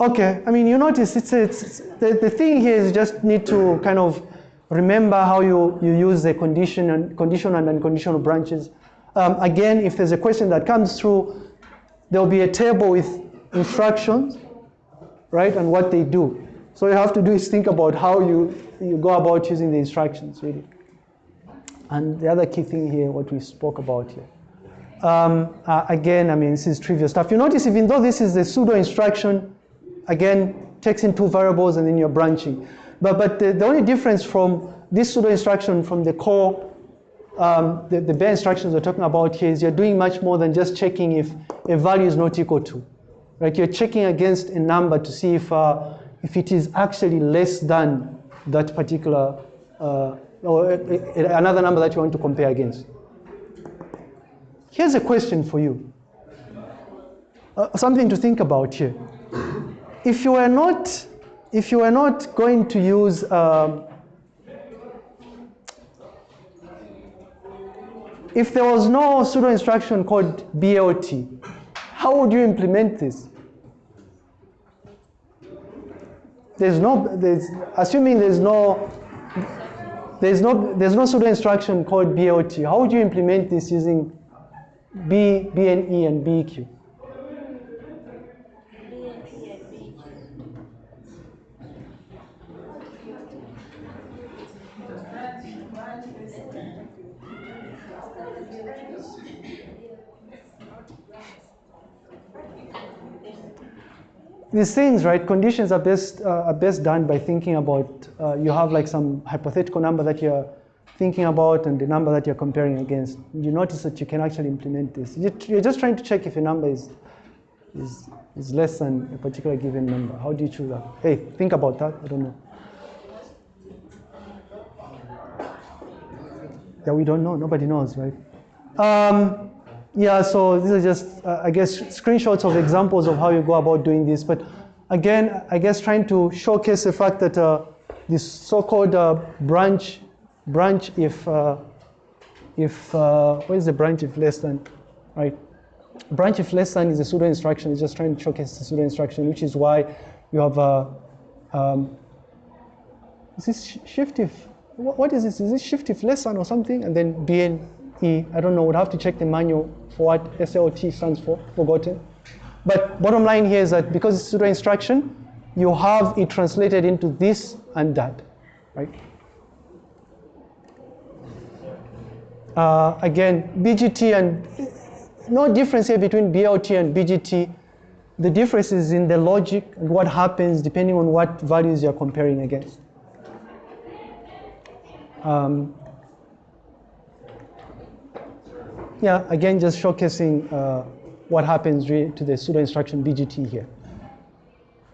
Okay, I mean, you notice it's, it's, it's the, the thing here is you just need to kind of remember how you, you use the condition and conditional and unconditional branches. Um, again, if there's a question that comes through, there'll be a table with instructions, right, and what they do. So you have to do is think about how you, you go about using the instructions, really. And the other key thing here, what we spoke about here. Um, uh, again, I mean, this is trivial stuff. You notice even though this is the pseudo instruction, again, takes in two variables and then you're branching. But, but the, the only difference from this pseudo instruction from the core, um, the, the bare instructions we're talking about here is you're doing much more than just checking if a value is not equal to. Right? You're checking against a number to see if, uh, if it is actually less than that particular, uh, or a- a- another number that you want to compare against. Here's a question for you. Uh, something to think about here. If you were not, if you were not going to use, um, if there was no pseudo instruction called BLT, how would you implement this? there's no, there's, assuming there's no, there's no, there's no pseudo instruction called BLT, how would you implement this using B, BNE and BEQ? These things, right? Conditions are best uh, are best done by thinking about. Uh, you have like some hypothetical number that you're thinking about and the number that you're comparing against. You notice that you can actually implement this. You- You're just trying to check if a number is is is less than a particular given number. How do you choose that? Hey, think about that. I don't know. Yeah, we don't know. Nobody knows, right? Um, yeah, so these are just, uh, I guess, screenshots of examples of how you go about doing this. But again, I guess trying to showcase the fact that uh, this so-called uh, branch, branch if, uh, if uh, what is the branch if less than, right? Branch if less than is a pseudo instruction. It's just trying to showcase the pseudo instruction, which is why you have a, um, is this shift if, what, is this? Is this shift if less than or something? And then BNE, I don't know, would have to check the manual for what SLT stands for, forgotten. But bottom line here is that because it's pseudo instruction, you have it translated into this and that, right? Uh, again, BGT and no difference here between BLT and BGT. The difference is in the logic and what happens depending on what values you're comparing against. Um, yeah, again, just showcasing uh, what happens to the pseudo instruction BGT here.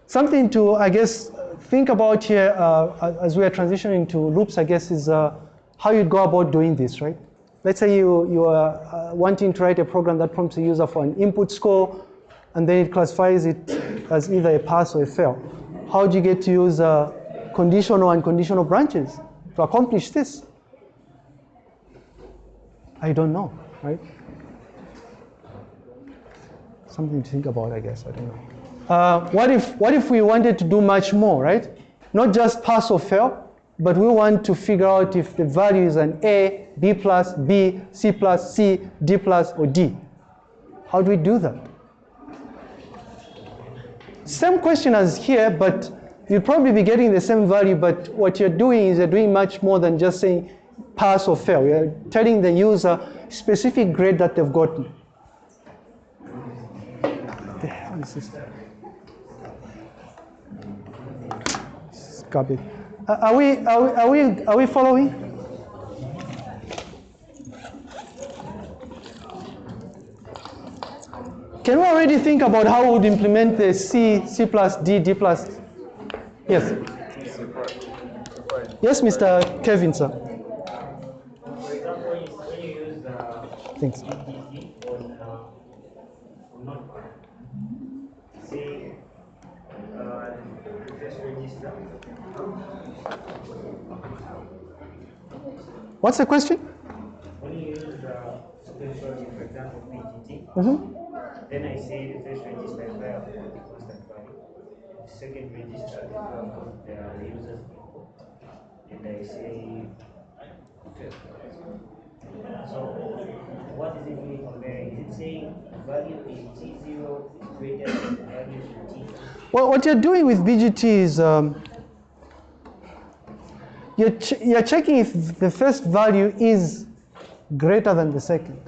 Something to, I guess, think about here uh, as we are transitioning to loops, I guess, is uh, how you go about doing this, right? Let's say you, you are uh, wanting to write a program that prompts a user for an input score, and then it classifies it as either a pass or a fail. How do you get to use uh, conditional and conditional branches to accomplish this? I don't know, right? Something to think about, I guess. I don't know. Uh, what if what if we wanted to do much more, right? Not just pass or fail, but we want to figure out if the value is an A, B plus, B, C plus, C, D plus, or D. How do we do that? Same question as here, but you'll probably be getting the same value, but what you're doing is you're doing much more than just saying pass or fail. You're telling the user specific grade that they've gotten. The hell is this? This is. Uh, Are we, are we, are we, are we following? Can we already think about how we would implement the C, C plus, D, D plus? Yes. Yes, Mr. Kevin, sir. For example, you- when you use uh, Thanks. BGT on, uh, on Notepad, say, uh, the first register, What's the question? when you use potential, for example, BGT, Mhm. then I the first register is where the the second register is where the the user's input, and I say first. So, what is it really comparing? Is it saying value in T0 is greater than in T? Well, what you're doing with BGT is um, you're, ch- you're checking if the first value is greater than the second.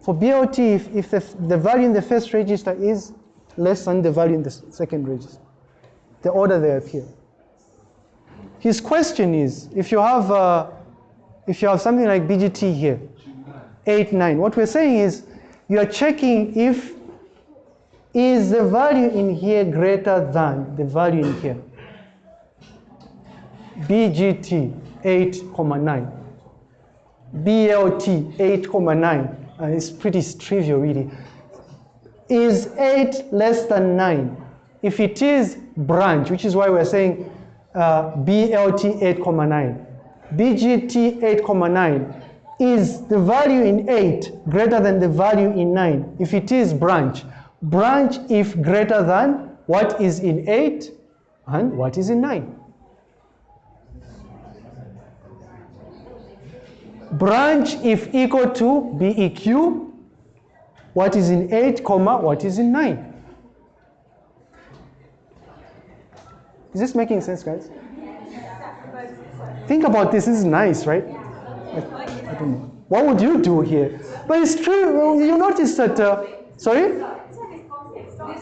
For BLT, if, if the, the value in the first register is less than the value in the second register, the order they appear. His question is, if you have, uh, if you have something like BGT here, 8, 9, what we're saying is you are checking if is the value in here greater than the value in here? BGT 8,9. BLT 8,9. Uh, it's pretty trivial, really. Is 8 less than 9? If it is branch, which is why we're saying uh, BLT 8,9. BGT 8,9. Is the value in 8 greater than the value in 9? If it is branch, branch if greater than what is in 8 and what is in 9. Branch if equal to BEQ, what is in 8, comma, what is in 9. Is this making sense, guys? Think about this, this is nice, right? I, I don't know. What would you do here? But it's true, you notice that, uh, sorry?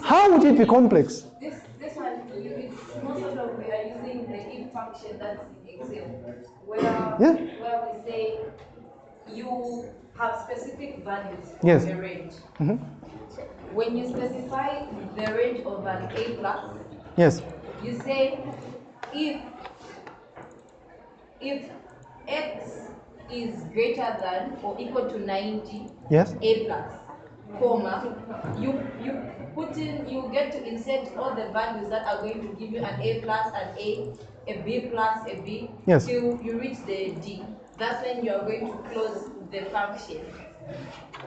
How would it be complex? This, this one, most of them we are using the if function that's in Excel, where, Yeah. where we say you have specific values for Yes. the range. Mhm. When you specify the range of an A plus, Yes, you say if if x is greater than or equal to 90 yes, a plus comma you you put in you get to insert all the values that are going to give you an a plus an a a b plus a b Yes. till you reach the d that's when you are going to close the function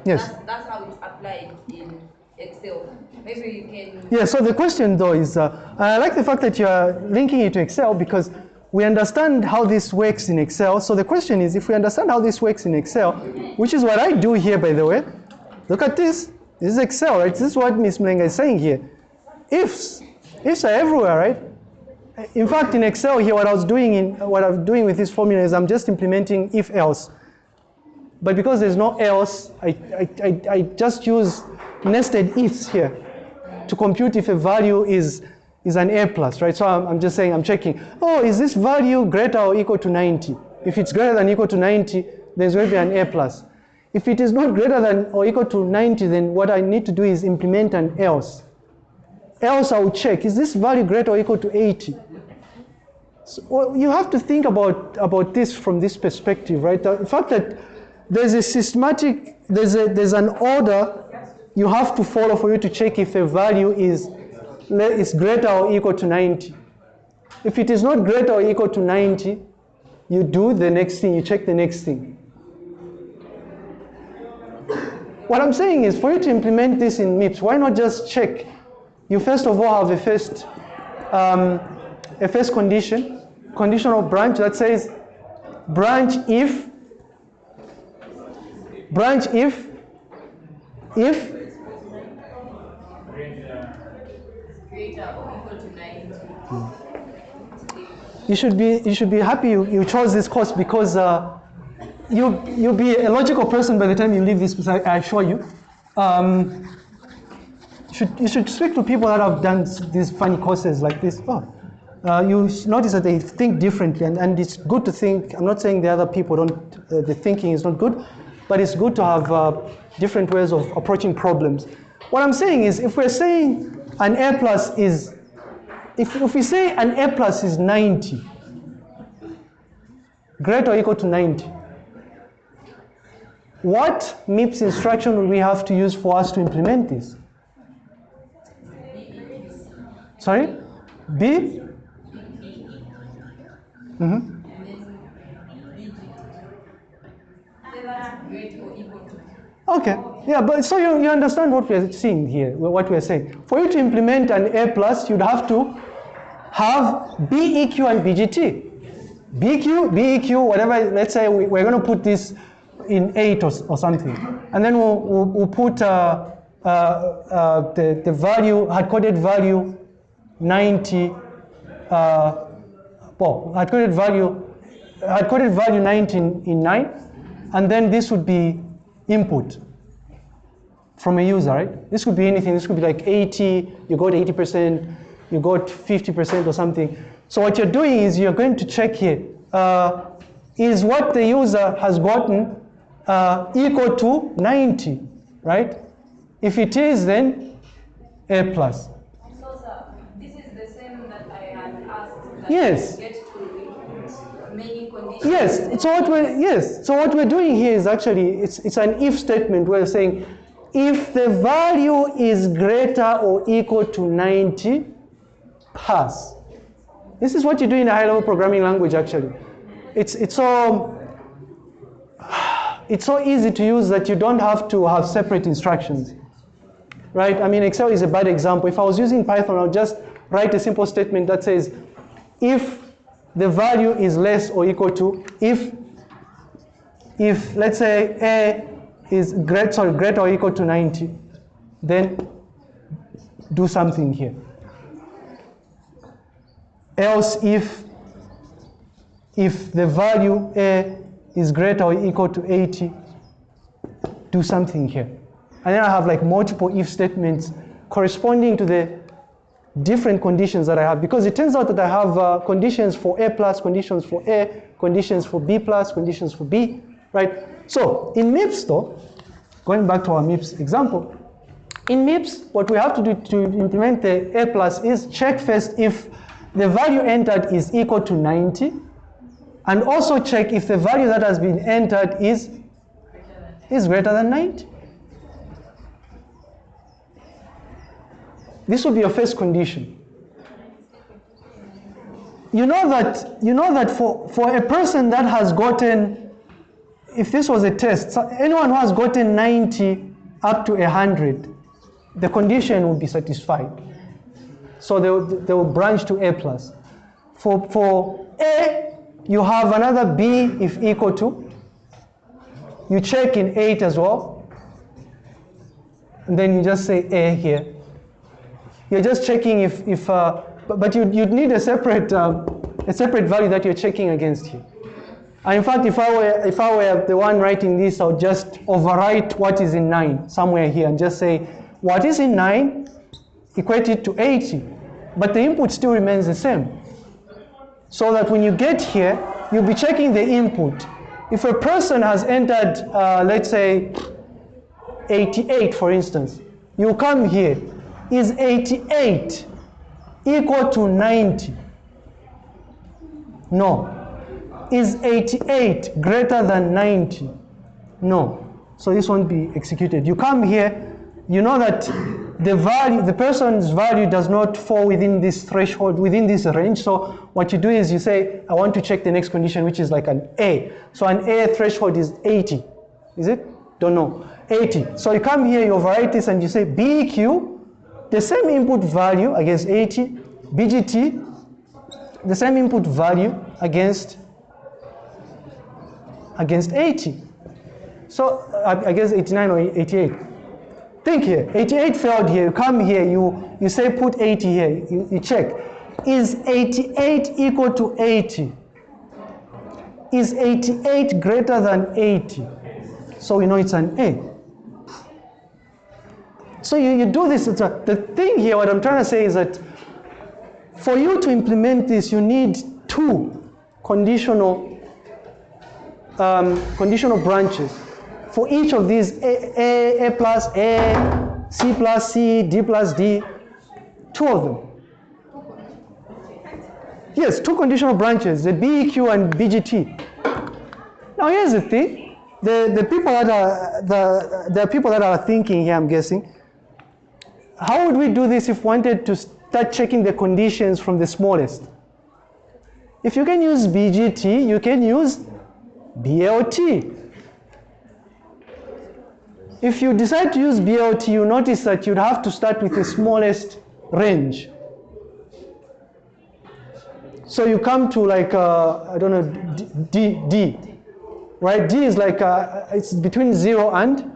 yes. that's, that's how it's applied in excel maybe you can Yeah, so the question though is, uh, I like the fact that you are linking it to Excel because we understand how this works in Excel. So the question is, if we understand how this works in Excel, which is what I do here, by the way, look at this. This is Excel, right? This is what Ms. Mlenga is saying here. Ifs, ifs are everywhere, right? In fact, in Excel here, what I was doing in what I'm doing with this formula is I'm just implementing if else. But because there's no else, I, I, I, I just use nested ifs here to compute if a value is, is an A plus, right? So I'm, I'm just saying, I'm checking, oh, is this value greater or equal to 90? If it's greater than equal to 90, there's going to be an A plus. If it is not greater than or equal to 90, then what I need to do is implement an else. Else I'll check, is this value greater or equal to 80? So, well, you have to think about, about this from this perspective, right? The fact that there's a systematic, there's, a, there's an order you have to follow for you to check if a value is, is greater or equal to 90. If it is not greater or equal to 90, you do the next thing, you check the next thing. What I'm saying is for you to implement this in MIPS, why not just check? You first of all have a first, um, a first condition, conditional branch that says branch if, branch if, if greater or equal to 90 you should be you should be happy you, you chose this course because uh, you you'll be a logical person by the time you leave this I, I assure you. Um, should you should speak to people that have done these funny courses like this. Oh, uh, you notice that they think differently, and, and it's good to think. I'm not saying the other people don't. Uh, the thinking is not good, but it's good to have uh, different ways of approaching problems. What I'm saying is, if we're saying an A plus is if, if we say an A plus is 90, greater or equal to 90, what MIPS instruction will we have to use for us to implement this? Sorry? B? hmm equal to Okay, yeah, but so you, you understand what we're seeing here, what we're saying. For you to implement an A plus, you'd have to have BEQ and BGT. BQ, BEQ, whatever, let's say we, we're going to put this in 8 or, or something. And then we'll, we'll, we'll put uh, uh, uh, the, the value, hard-coded value 90, uh, well, hard-coded value, hard-coded value 90 in, in 9, and then this would be input from a user, right? This could be anything. This could be like 80, you got 80%, you got 50% or something. So what you're doing is you're going to check here, uh, is what the user has gotten uh, equal to 90, right? If it is, then A plus. So, sir, this is the same that I had asked that Yes. get to many conditions. Yes. So what we're yes. So what we're doing here is actually it's it's an if statement. Where we're saying if the value is greater or equal to 90, pass. This is what you do in a high-level programming language. Actually, it's it's so it's so easy to use that you don't have to have separate instructions. right? I mean, Excel is a bad example. If I was using Python, I'll just write a simple statement that says, if the value is less or equal to, if, if let's say A is great, sorry, greater or equal to 90, then do something here. Else if, if the value A is greater or equal to 80, do something here. And then I have like multiple if statements corresponding to the different conditions that I have because it turns out that I have uh, conditions for A plus, conditions for A, conditions for B plus, conditions for B, right? So in MIPS though, going back to our MIPS example, in MIPS, what we have to do to implement the A plus is check first if the value entered is equal to 90 and also check if the value that has been entered is, is greater than 90. This will be your first condition. You know that, you know that for, for a person that has gotten, if this was a test, anyone who has gotten 90 up to 100, the condition will be satisfied. So they they will branch to A plus. For, for A, you have another B if equal to. You check in 8 as well. And then you just say A here. You're just checking if, if uh, but, but you, you'd need a separate, um, a separate value that you're checking against here. In fact, if I were, if I were the one writing this, I would just overwrite what is in 9 somewhere here and just say, what is in 9 equate it to 80. But the input still remains the same. So that when you get here, you'll be checking the input. If a person has entered, uh, let's say, 88, for instance, you come here, is 88 equal to 90? No. Is 88 greater than 90? No. So this won't be executed. You come here, you know that the value, the person's value does not fall within this threshold, within this range. So what you do is you say, I want to check the next condition, which is like an A. So an A threshold is 80. Is it? Don't know. 80. So you come here, you overwrite this, and you say BEQ, the same input value against 80, BGT, the same input value against against 80. So uh, against 89 or 88. Think here, 88 failed here, you come here, you, you say put 80 here, you, you check. Is 88 equal to 80? Is 88 greater than 80? So we know it's an A. So you, you do this, a, the thing here, what I'm trying to say is that for you to implement this, you need two conditional um, conditional branches for each of these A, A, A plus A, C plus C, D plus D, two of them. Yes, two conditional branches, the BEQ and BGT. Now here's the thing, the, the people that are, the, the people that are thinking here, I'm guessing, how would we do this if we wanted to start checking the conditions from the smallest? If you can use BGT, you can use BLT. If you decide to use BLT, you notice that you'd have to start with the smallest range. So you come to like, uh, I don't know, D, D, right? D is like, uh, it's between zero and,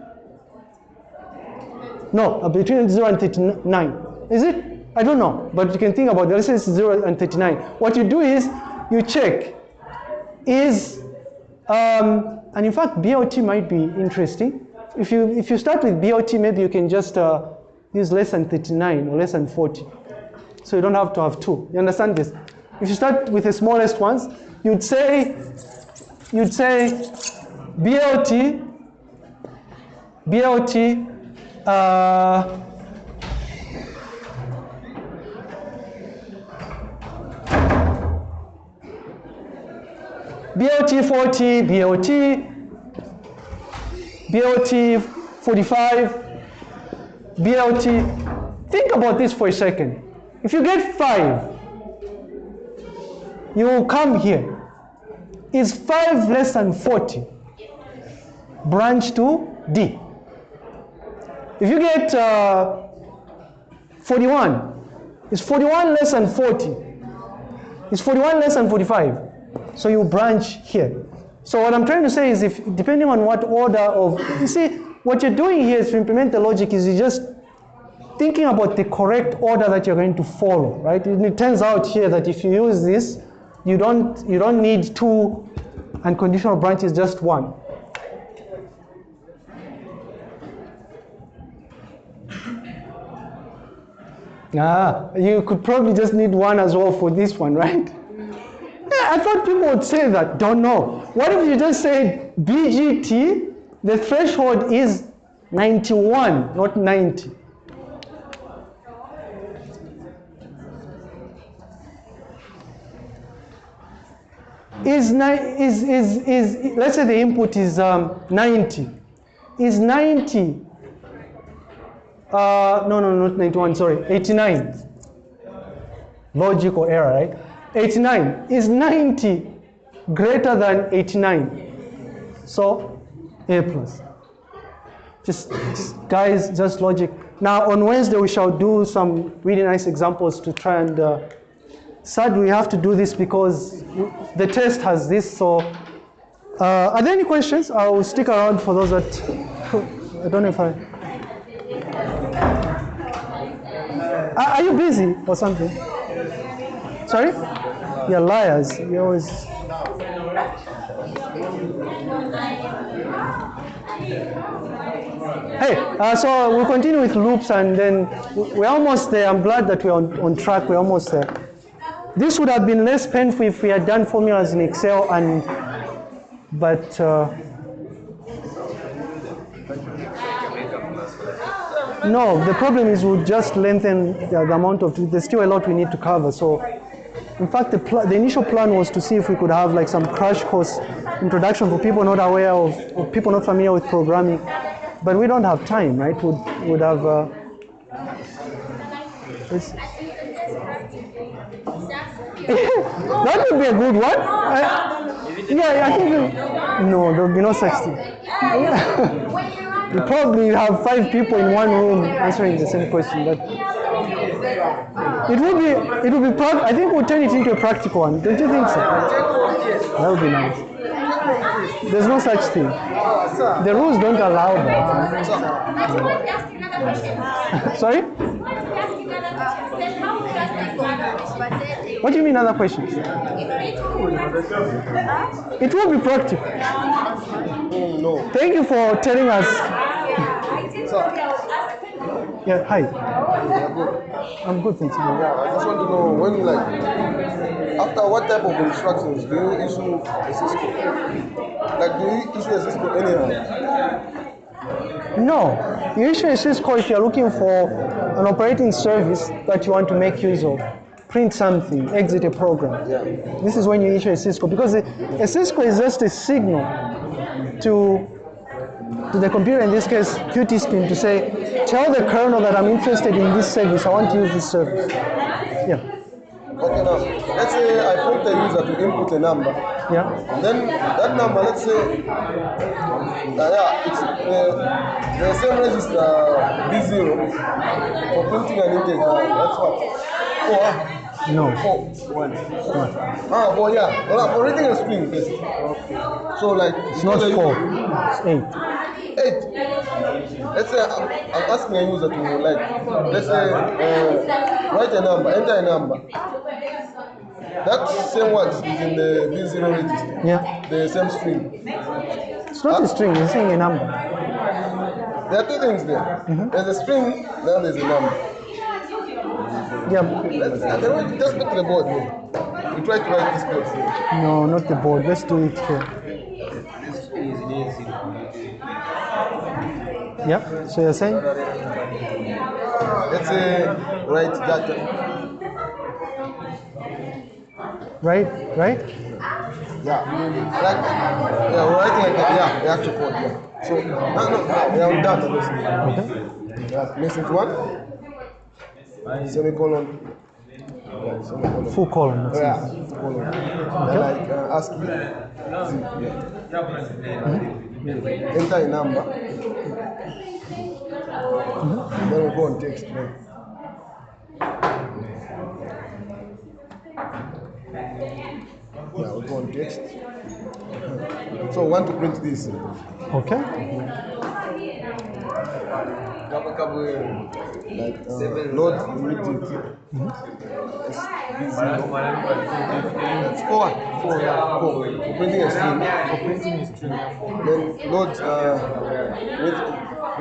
no, uh, between zero and 39. Is it? I don't know, but you can think about it. Let's say it's zero and 39. What you do is, you check, is, um, and in fact, BLT might be interesting. If you, if you start with BLT, maybe you can just uh, use less than 39 or less than 40. So you don't have to have two. You understand this? If you start with the smallest ones, you'd say, you'd say BLT, BLT, uh, BLT 40, BLT, BLT 45, BLT. Think about this for a second. If you get five, you will come here. Is five less than 40? Branch to D. If you get uh, 41. Is 41 less than 40? Is 41 less than 45? So you branch here. So what I'm trying to say is if depending on what order of you see what you're doing here is to implement the logic is you're just thinking about the correct order that you're going to follow, right? It turns out here that if you use this, you don't you don't need two unconditional branches, just one. Ah, you could probably just need one as well for this one, right? I thought people would say that. Don't know. What if you just say BGT, the threshold is 91, not 90? Is, is, is, is, let's say the input is um, 90. Is 90 uh, no, no, not 91, sorry, 89. Logical error, right? 89. Is 90 greater than 89? So, A plus. Just, guys, just logic. Now, on Wednesday, we shall do some really nice examples to try and. Uh, sad we have to do this because the test has this, so. Uh, are there any questions? I'll stick around for those that. I don't know if I. Are are you busy or something? Sorry? You're liars. You always. Hey, uh, so we'll continue with loops and then we're almost there. I'm glad that we're on, on track. We're almost there. This would have been less painful if we had done formulas in Excel and, but, uh, No, the problem is we'll just lengthen the, the amount of, there's still a lot we need to cover. So, in fact, the, the initial plan was to see if we could have like some crash course introduction for people not aware of, or people not familiar with programming. But we don't have time, right? Would would have. Uh, that would be a good one. I, yeah, I think. No, there will be no such. You probably have five people in one room answering the same question, but it would be it would be prac- I think we'll turn it into a practical one. Don't you think so? That would be nice. There's no such thing. The rules don't allow that. Sorry? What do you mean other questions? It will be practical. Oh, no. Thank you for telling us. Yeah, hi. I'm good, thanks. Yeah, I just want to know when, like, after what type of instructions do you issue a syscall? Like, do you issue a syscall anyhow? No, you issue a syscall if you're looking for an operating service that you want to make use of. Print something, exit a program. Yeah. This is when you issue a syscall because a, a syscall is just a signal to to the computer, in this case QtSpim, to say, tell the kernel that I'm interested in this service. I want to use this service. Yeah, Okay, now, let's say I prompt the user to input a number. yeah. And then that number, let's say, uh, yeah, it's uh, the same register V0 for printing an integer. That's what? Four. No. Four. One. Ah, four, yeah. Well, for reading a string, yes. So, like, It's not four. It's eight. Eight. Let's say I'm, I'm asking a user to, like, let's say, uh, write a number, enter a number. That same word is in the V0 register. Yeah. The same string. It's not a string. It's saying a number. There are two things there. There's a string, then there's a number. Yeah. Let's, I can we just to the board here. We try to write this code. here. No, not the board. Let's do it here. Yeah. So you're saying? Let's say write data. Right. Right. Yeah. Like, yeah, we're writing like that. Yeah, the actual code. Yeah. So, no, no, no, we are data basically. Okay. Yeah, message one semicolon. Yeah. Full column. Yeah, full colon. Okay. Like uh, ask. Yeah. Mm-hmm. Enter a number. Mm-hmm. Then we go on text. Right? Yeah, we go on text. So we want to print this. Okay. Mm-hmm. Like uh, load immediate. It's busy. It's four. Four. Yeah. Four. For printing a string. For printing a string. Then load uh, with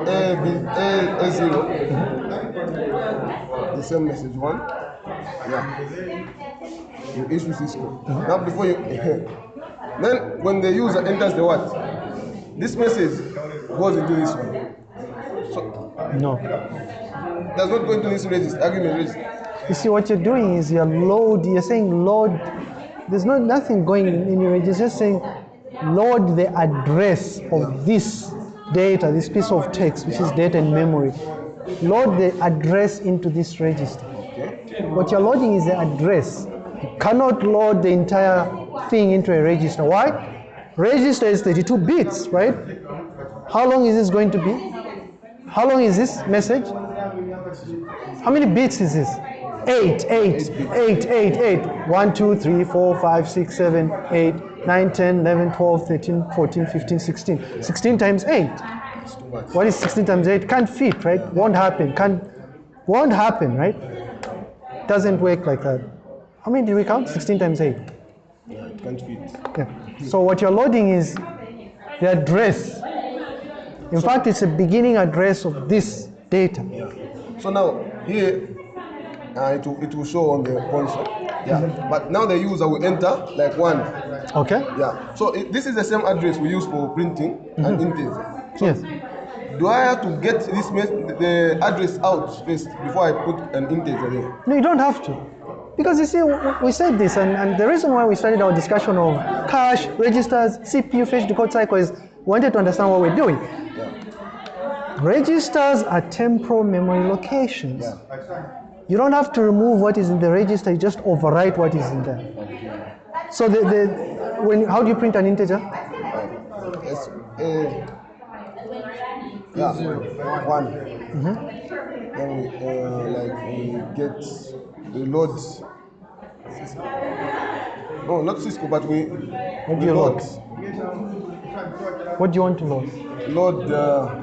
A B A A zero. The same message one. Yeah. You issue syscall. Now before you then when the user enters the what? This message goes into this one. So No. That's not going to this register, argument register. You see, what you're doing is you're load. You're saying load. There's not nothing going in, your. You're just saying load the address of this data, this piece of text, which is data and memory. Load the address into this register. What you're loading is the address. You cannot load the entire thing into a register. Why? Register is 32 bits, right? How long is this going to be? How long is this message? How many bits is this? Eight, eight, eight, eight, eight. One, two, three, four, five, six, seven, eight, nine, 10, 11, 12, 13, 14, 15, 16. 16 times 8. It's too much. What is 16 times 8? Can't fit, right? Won't happen. Can't, won't happen, right? Doesn't work like that. How many did we count? 16 times 8. Yeah, it can't fit. Yeah. So what you're loading is the address. In fact, it's a beginning address of this data. Yeah. So now here uh, it, will, it will show on the console. Yeah. But now the user will enter like one. Okay? Yeah. So it, this is the same address we use for printing and integer. Yes. Do I have to get this the address out first before I put an integer there? No, you don't have to. Because you see, we said this, and, and the reason why we started our discussion of cache, registers, CPU, fetch, decode cycle is wanted to understand what we're doing. Registers are temporal memory locations. You don't have to remove what is in the register, you just overwrite what is in there. So the, the when how do you print an integer? Yes. Uh, yeah. One. Then we uh, like we get we load. No, not syscall, but we, What do we you load. What do you want to load? Load uh,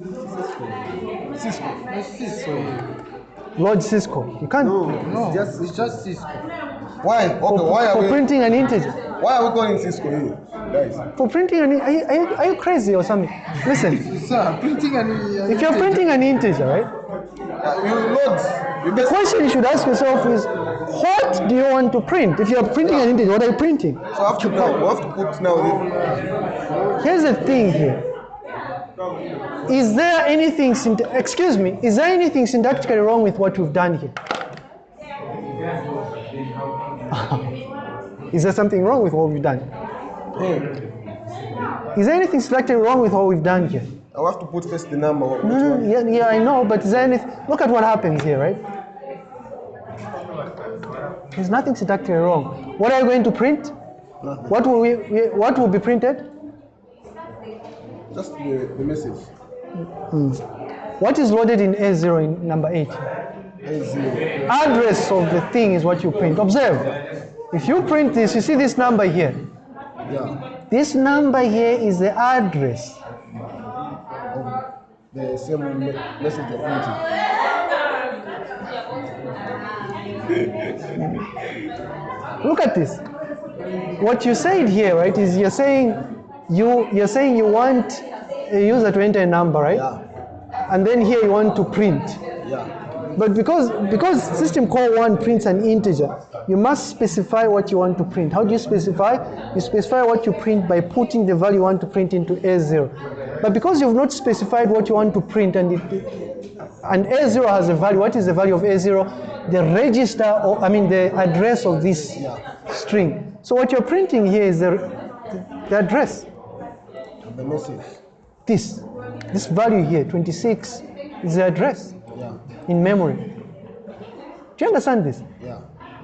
syscall. syscall. Load syscall. You can't. No, it's just it's just syscall. Why? Okay, for, why are for we printing an integer. why are we calling syscall here, guys? For printing an are you, are you, are you crazy or something? Listen, Sir, printing an an if you're integer- printing an integer, right? You load. The question you should ask yourself is, what do you want to print? If you're printing an integer, what are you printing? so I have to. We have to put now. Here's the thing here. Is there anything, excuse me, is there anything syntactically wrong with what we've done here? is there something wrong with what we've done? Hmm. Is there anything syntactically wrong with what we've done here? I have to put first the number. No, yeah, yeah, I know, but is there anything? Look at what happens here, right? There's nothing syntactically wrong. What are you going to print? What will we, what will be printed? Just the, the message. Hmm. What is loaded in A0 in number 8? A zero. Address of the thing is what you print. Observe. If you print this, you see this number here. Yeah. This number here is the address. Of the same me- message you're printing. Look at this. What you said here, right, is you're saying you you're saying you want a user to enter a number, right? Yeah. And then here you want to print. Yeah. But because because system call one prints an integer, you must specify what you want to print. How do you specify? You specify what you print by putting the value you want to print into A0. But because you've not specified what you want to print and it, and A0 has a value, what is the value of A0? The register or I mean the address of this string. So what you're printing here is the, the address. The message. This this value here, 26, is the address Yeah. in memory. Do you understand this? Yeah.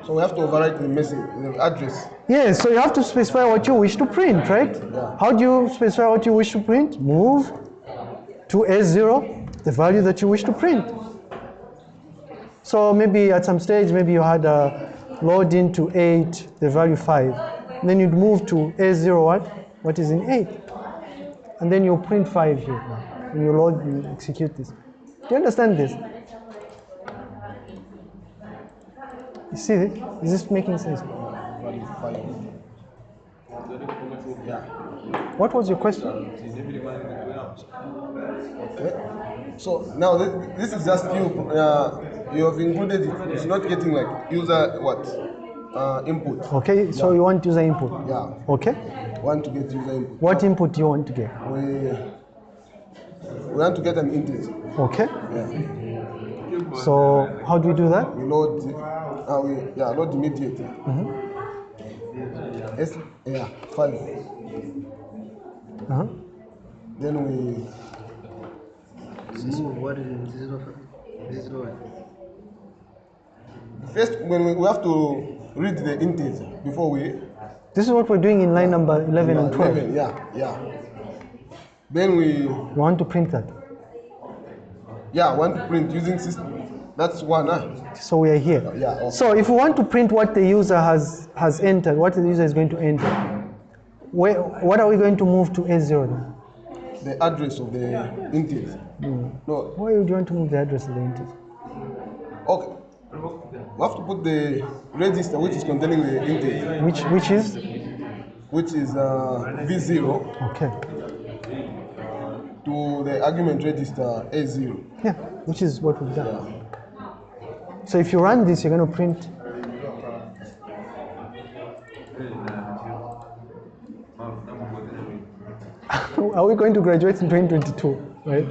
So we have to overwrite the message, the address. Yes, so you have to specify what you wish to print, right? Yeah. How do you specify what you wish to print? Move to A0, the value that you wish to print. So maybe at some stage, maybe you had a, load into 8 the value 5. Then you'd move to A0 what? What is in 8. And then you print 5 here. And you load, you execute this. Do you understand this? You see? Is this making sense? Yeah. What was your question? Okay. So now thi- this is just you. Uh, you have included it. It's not getting like user what uh, input. Okay, so you want user input. Yeah. Okay. Want to get user input. What input do you want to get? We we want to get an integer. Okay. Yeah. So how do we do that? We load. The- Uh, we yeah load immediately. Yes. Yeah. Five. Uh-huh. Then we Zero, what is it? Zero, zero. first when we, we have to read the integer before we This is what we're doing in line number 11 and 12. 11, yeah, yeah. Then we You want to print that. yeah want to print using system. That's one. Huh? So we are here. Yeah. Okay. So if we want to print what the user has, has entered, what the user is going to enter, where, what are we going to move to A0 then? the address of the integer. No, Why would you want to move the address of the integer? okay. We have to put the register which is containing the integer, Which, which is? which is uh, V0, Okay. to the argument register A0. Yeah, which is what we've done. So if you run this, you're going to print. Are we going to graduate in 2022? Right?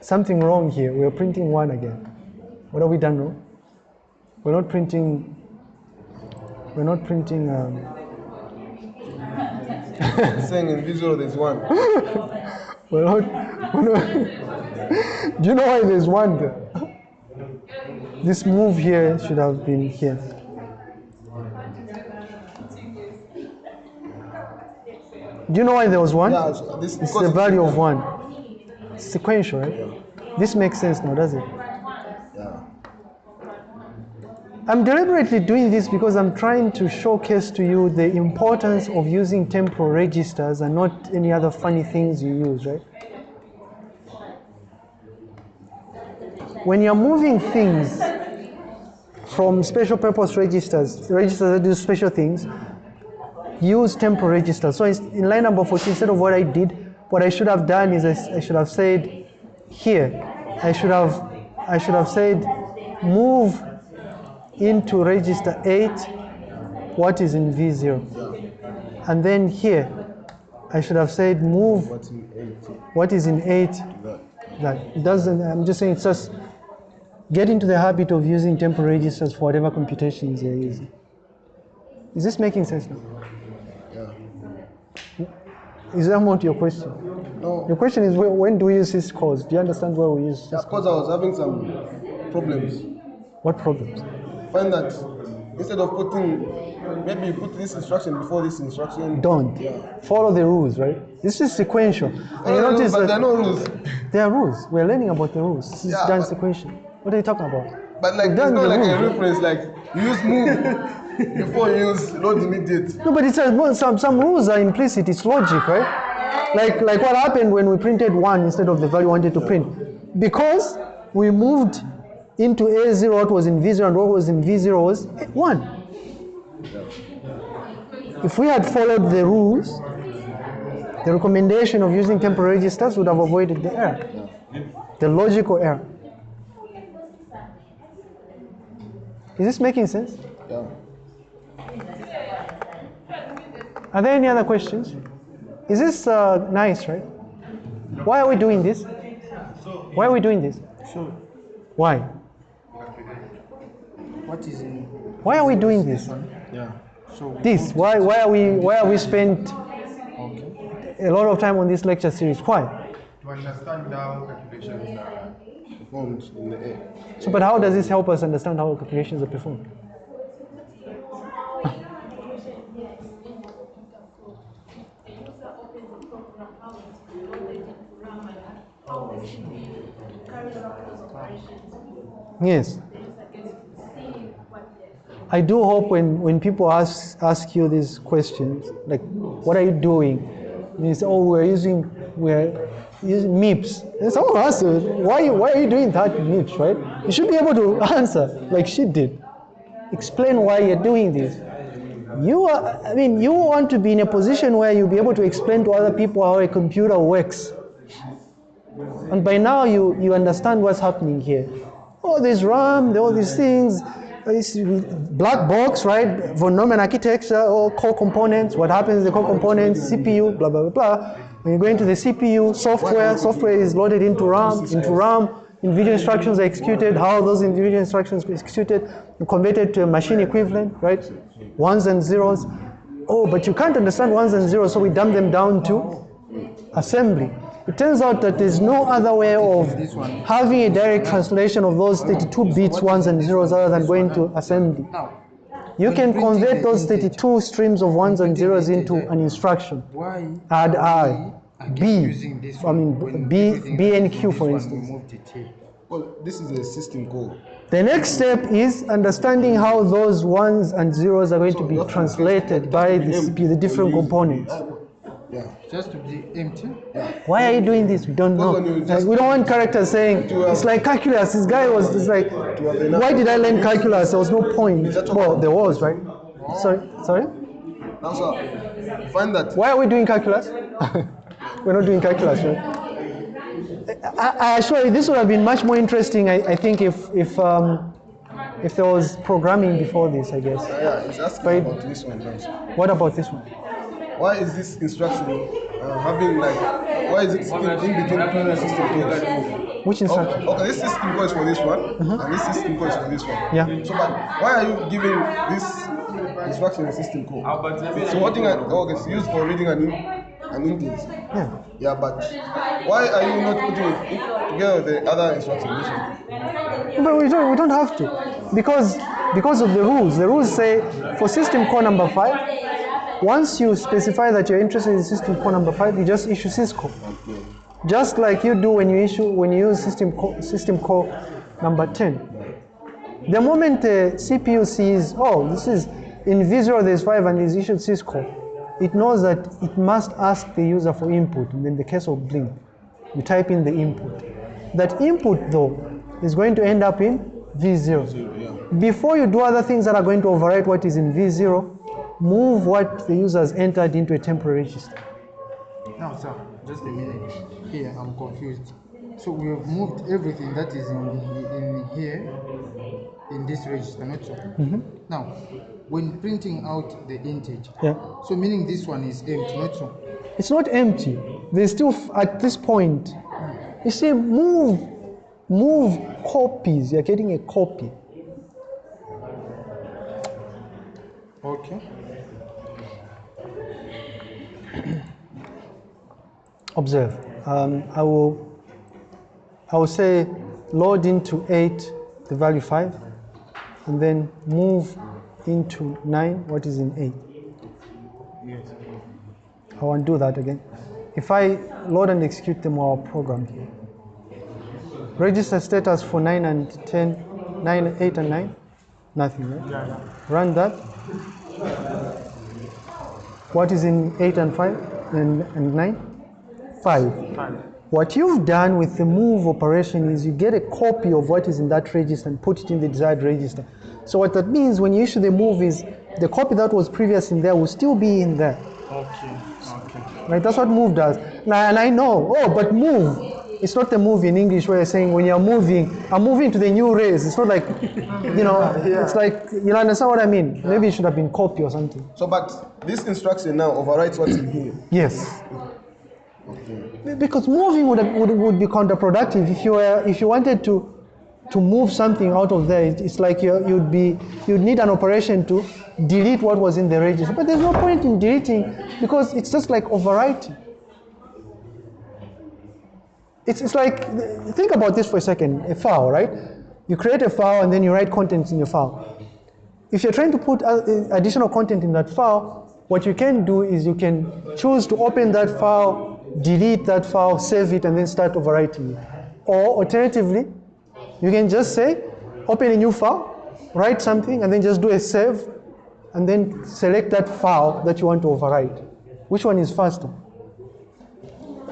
Something wrong here. We're printing one again. What have we done wrong? We're not printing. We're not printing. Um, Saying in V0 there's one. we're not. We're not do you know why there's one there? This move here should have been here. Do you know why there was one? Yeah, this It's the value of one. Sequential, right? This makes sense now, does it? Yeah. I'm deliberately doing this because I'm trying to showcase to you the importance of using temporal registers and not any other funny things you use, right? When you're moving things from special purpose registers, registers that do special things, use temporal registers. So in line number 14, instead of what I did, what I should have done is I should have said here, I should have, I should have said move into register 8 what is in V0. And then here, I should have said move What's in 8? what is in 8 That. that doesn't i'm just saying it's just get into the habit of using temporal registers for whatever computations you're using is this making sense now Yeah. is that not your question No. your question is when do we use this cause do you understand where we use Yeah, this because I was having some problems. what problems Find that instead of putting, maybe you put this instruction before this instruction. don't Yeah. follow the rules right this is sequential and you No, no, no, but that there are no rules. there are rules we're learning about the rules this is Yeah, done sequential what are you talking about But like, there's not like a reference like you use move before you use load immediate. No, but it's a, well, some some rules are implicit. It's logic, right? Like like what happened when we printed one instead of the value we wanted to print, because we moved into A0 what was in V0 and what was in V0 was one. If we had followed the rules, the recommendation of using temporary registers would have avoided the error, the logical error. Is this making sense? Yeah. Are there any other questions? Is this uh, nice, right? Why are we doing this? Why are we doing this? So, Why? what is in? Why are we doing this? Yeah. So This? Why? Why are we? Why are we spent okay. a lot of time on this lecture series? Why? to understand how calculations are Performed in the air. So, but how does this help us understand how calculations are performed? Yes. I do hope when, when people ask, ask you these questions, like, what are you doing? And you say, oh, we're using, we're using MIPS. And someone asks you, why, why are you doing that MIPS, right? You should be able to answer like she did. Explain why you're doing this. You are, I mean, you want to be in a position where you'll be able to explain to other people how a computer works. And by now you, you understand what's happening here. Oh, there's RAM, all these things, this black box, right? Von Neumann architecture, all core components, what happens in the core components, CPU, blah, blah, blah, blah. When you go into the CPU, software, software is loaded into RAM, into RAM, individual instructions are executed, how those individual instructions are executed, converted to a machine equivalent, right? Ones and zeros. Oh, but you can't understand ones and zeros, so we dumb them down to assembly. It turns out that there's no other way of having a direct translation of those 32 bits, ones and zeros, other than going to assembly. You can convert those 32 streams of ones and zeros into an instruction. Why? Add I, B, using this I mean when B, B and Q for this one, we instance. moved. Well, this is a system call. The next step is understanding how those ones and zeros are going to be translated by the the different components. Yeah. Just to be empty. Yeah. Why are you doing this? We don't know. Like, we don't want characters saying it's like calculus. This guy was it's like, why did I learn calculus? There was no point. what- Well, there was, right? Sorry, sorry. Now, sir, find that. Why are we doing calculus? We're not doing calculus, right? I, I assure you, this would have been much more interesting. I, I think if if um, if there was programming before this, I guess. Yeah, it's asking But- about this one now. What about this one? Why is this instruction uh, having like, why is it in, in between two system calls? Which instruction? Okay, this system call is for this one, and this system call is for this one. Yeah. So, but why are you giving this instruction a system call? So, what thing? I, okay, it's used for reading an in, an integer. Yeah. Yeah, but why are you not putting it together with the other instruction? But we don't, we don't have to because because of the rules. The rules say for system call number five, once you specify that you're interested in system call number five, you just issue syscall. Just like you do when you issue when you use system call, system call number 10. The moment the CPU sees, oh, this is in V0 there's five and is issued syscall, it knows that it must ask the user for input. And in the case of Blink, you type in the input. That input though is going to end up in V0. Before you do other things that are going to overwrite what is in V0, move what the user has entered into a temporary register. Now, sir, just a minute. Here, I'm confused. So we have moved everything that is in, in here in this register, not so. Mm-hmm. Now, when printing out the integer, Yeah. so meaning this one is empty, not so. It's not empty. There's still, f- at this point, hmm. you see, move, move copies. You're getting a copy. Okay. Observe. Um, I will, I will say, load into eight the value five, and then move into nine what is in eight. Yes. I want to do that again. If I load and execute them our program here. Register status for 9 and 10, 9, 8 and 9, nothing, right? Run that. What is in 8 and 5 and, and 9? 5. What you've done with the move operation is you get a copy of what is in that register and put it in the desired register. So what that means when you issue the move is the copy that was previous in there will still be in there. Okay. Okay. Right, that's what move does. Now, and I know, oh, but move. It's not the move in English where you're saying when you're moving, I'm moving to the new race. It's not like, you know, it's like, you understand what I mean? Maybe it should have been copy or something. So, but this instruction now overrides what's in here. Yes. Okay. Because moving would, would, would be counterproductive if you were, if you wanted to, to move something out of there. it- It's like you, you'd be, you'd need an operation to delete what was in the register. But there's no point in deleting because it's just like overwriting. It's, it's like, think about this for a second, a file, right? You create a file and then you write contents in your file. If you're trying to put uh, additional content in that file, what you can do is you can choose to open that file, delete that file, save it, and then start overwriting it. Or alternatively, you can just say, open a new file, write something and then just do a save and then select that file that you want to overwrite. Which one is faster?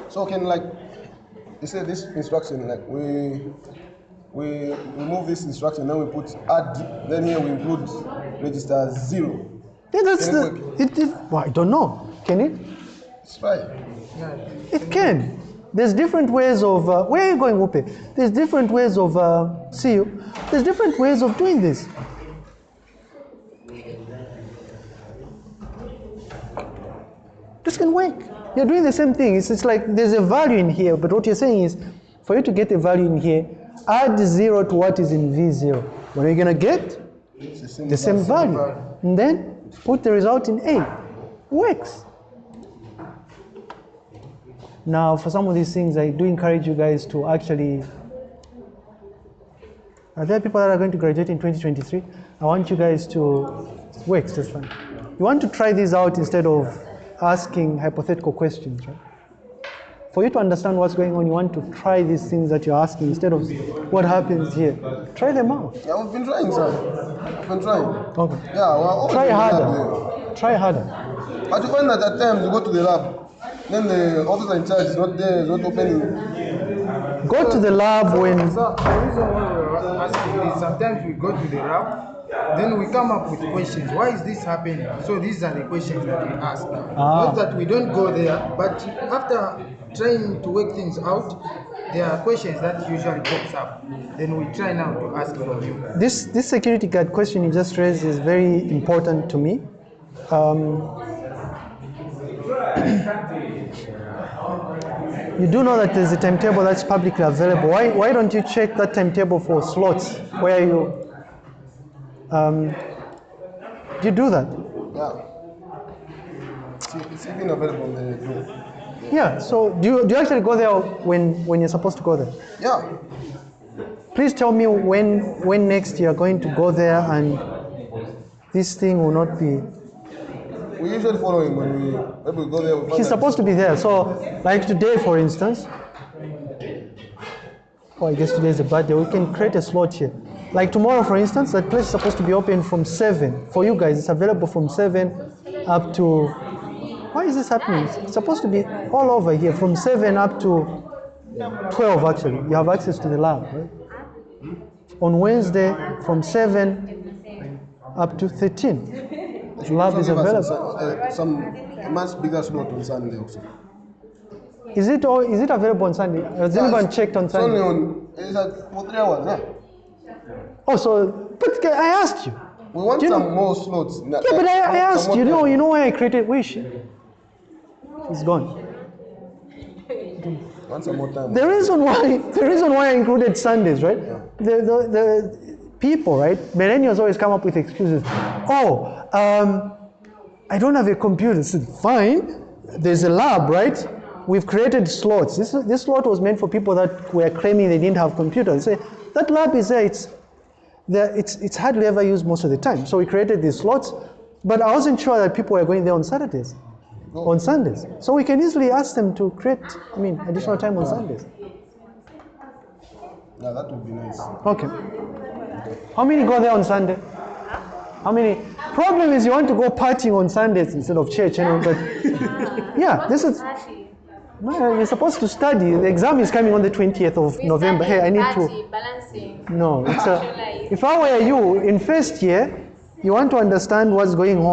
So can like, you say this instruction, like we we remove this instruction, then we put add, then here we include register zero. Yeah, that's the, it, it, well, I don't know. Can it? It's fine. It can. There's different ways of, uh, where are you going, Upe? There's different ways of, uh, see you. There's different ways of doing this. This can work. You're doing the same thing. It's, it's like there's a value in here, but what you're saying is, for you to get a value in here, add zero to what is in V0. What are you gonna get? The same value. And then put the result in A. Works. Now, for some of these things, I do encourage you guys to actually. Are there people that are going to graduate in 2023? I want you guys to. Works, that's fine. You want to try these out instead of asking hypothetical questions, right? For you to understand what's going on, you want to try these things that you're asking instead of what happens here. Try them out. Yeah, we've been trying, sir. I've been trying. Okay. Yeah, we're Try in harder. Try harder. But you find that at times you go to the lab, then the officer in charge is not there, is not opening. Go to the lab when. So the reason why we're asking is sometimes we go to the lab, then we come up with questions. Why is this happening? So these are the questions that we ask. Ah. Not that we don't go there, but after trying to work things out, there are questions that usually pops up. Then we try now to ask from you. This, this security guard question you just raised is very important to me. Um, you do know that there's a timetable that's publicly available. Why, why don't you check that timetable for slots where you. Um, do you do that? Yeah. It's, even available on the. Yeah, so do you, do you actually go there when, when you're supposed to go there? Yeah. Please tell me when, when next you're going to go there and this thing will not be We usually follow him when we, when we go there. We He's supposed to be there. So, like today, for instance. Oh, I guess today is a bad day. We can create a slot here. Like tomorrow, for instance, that place is supposed to be open from 7. For you guys, it's available from 7 up to. Why is this happening? It's supposed to be all over here from 7 up to 12, actually. You have access to the lab, right? On Wednesday, from 7 up to 13. They should Lab is available. Some, uh, some a much bigger slot on Sunday also. Is it all, is it available on Sunday? Has Yeah, anyone checked on It's only Sunday? on, it's at for three hours, yeah. Oh, so, but I asked you. We want you some know- more slots. Yeah, but I, I asked you, know, you know why I created Wish? It's gone. Want some more time. The reason why, the reason why I included Sundays, right? The, the, the people, right? Millennials always come up with excuses. Oh, um, I don't have a computer. Said, fine. There's a lab, right? We've created slots. This, this slot was meant for people that were claiming they didn't have computers. Say, that lab is there. It's, there. It's, it's hardly ever used most of the time. So we created these slots, but I wasn't sure that people were going there on Saturdays, on Sundays. So we can easily ask them to create, I mean, additional time on Sundays. Yeah, that would be nice. Okay. How many go there on Sunday? How many? Problem is you want to go partying on Sundays instead of church, you know, but yeah, this is. No, you're supposed to study. The exam is coming on the 20th of November. Hey, I need to. Balancing. No, it's a, if I were you in first year, you want to understand what's going on.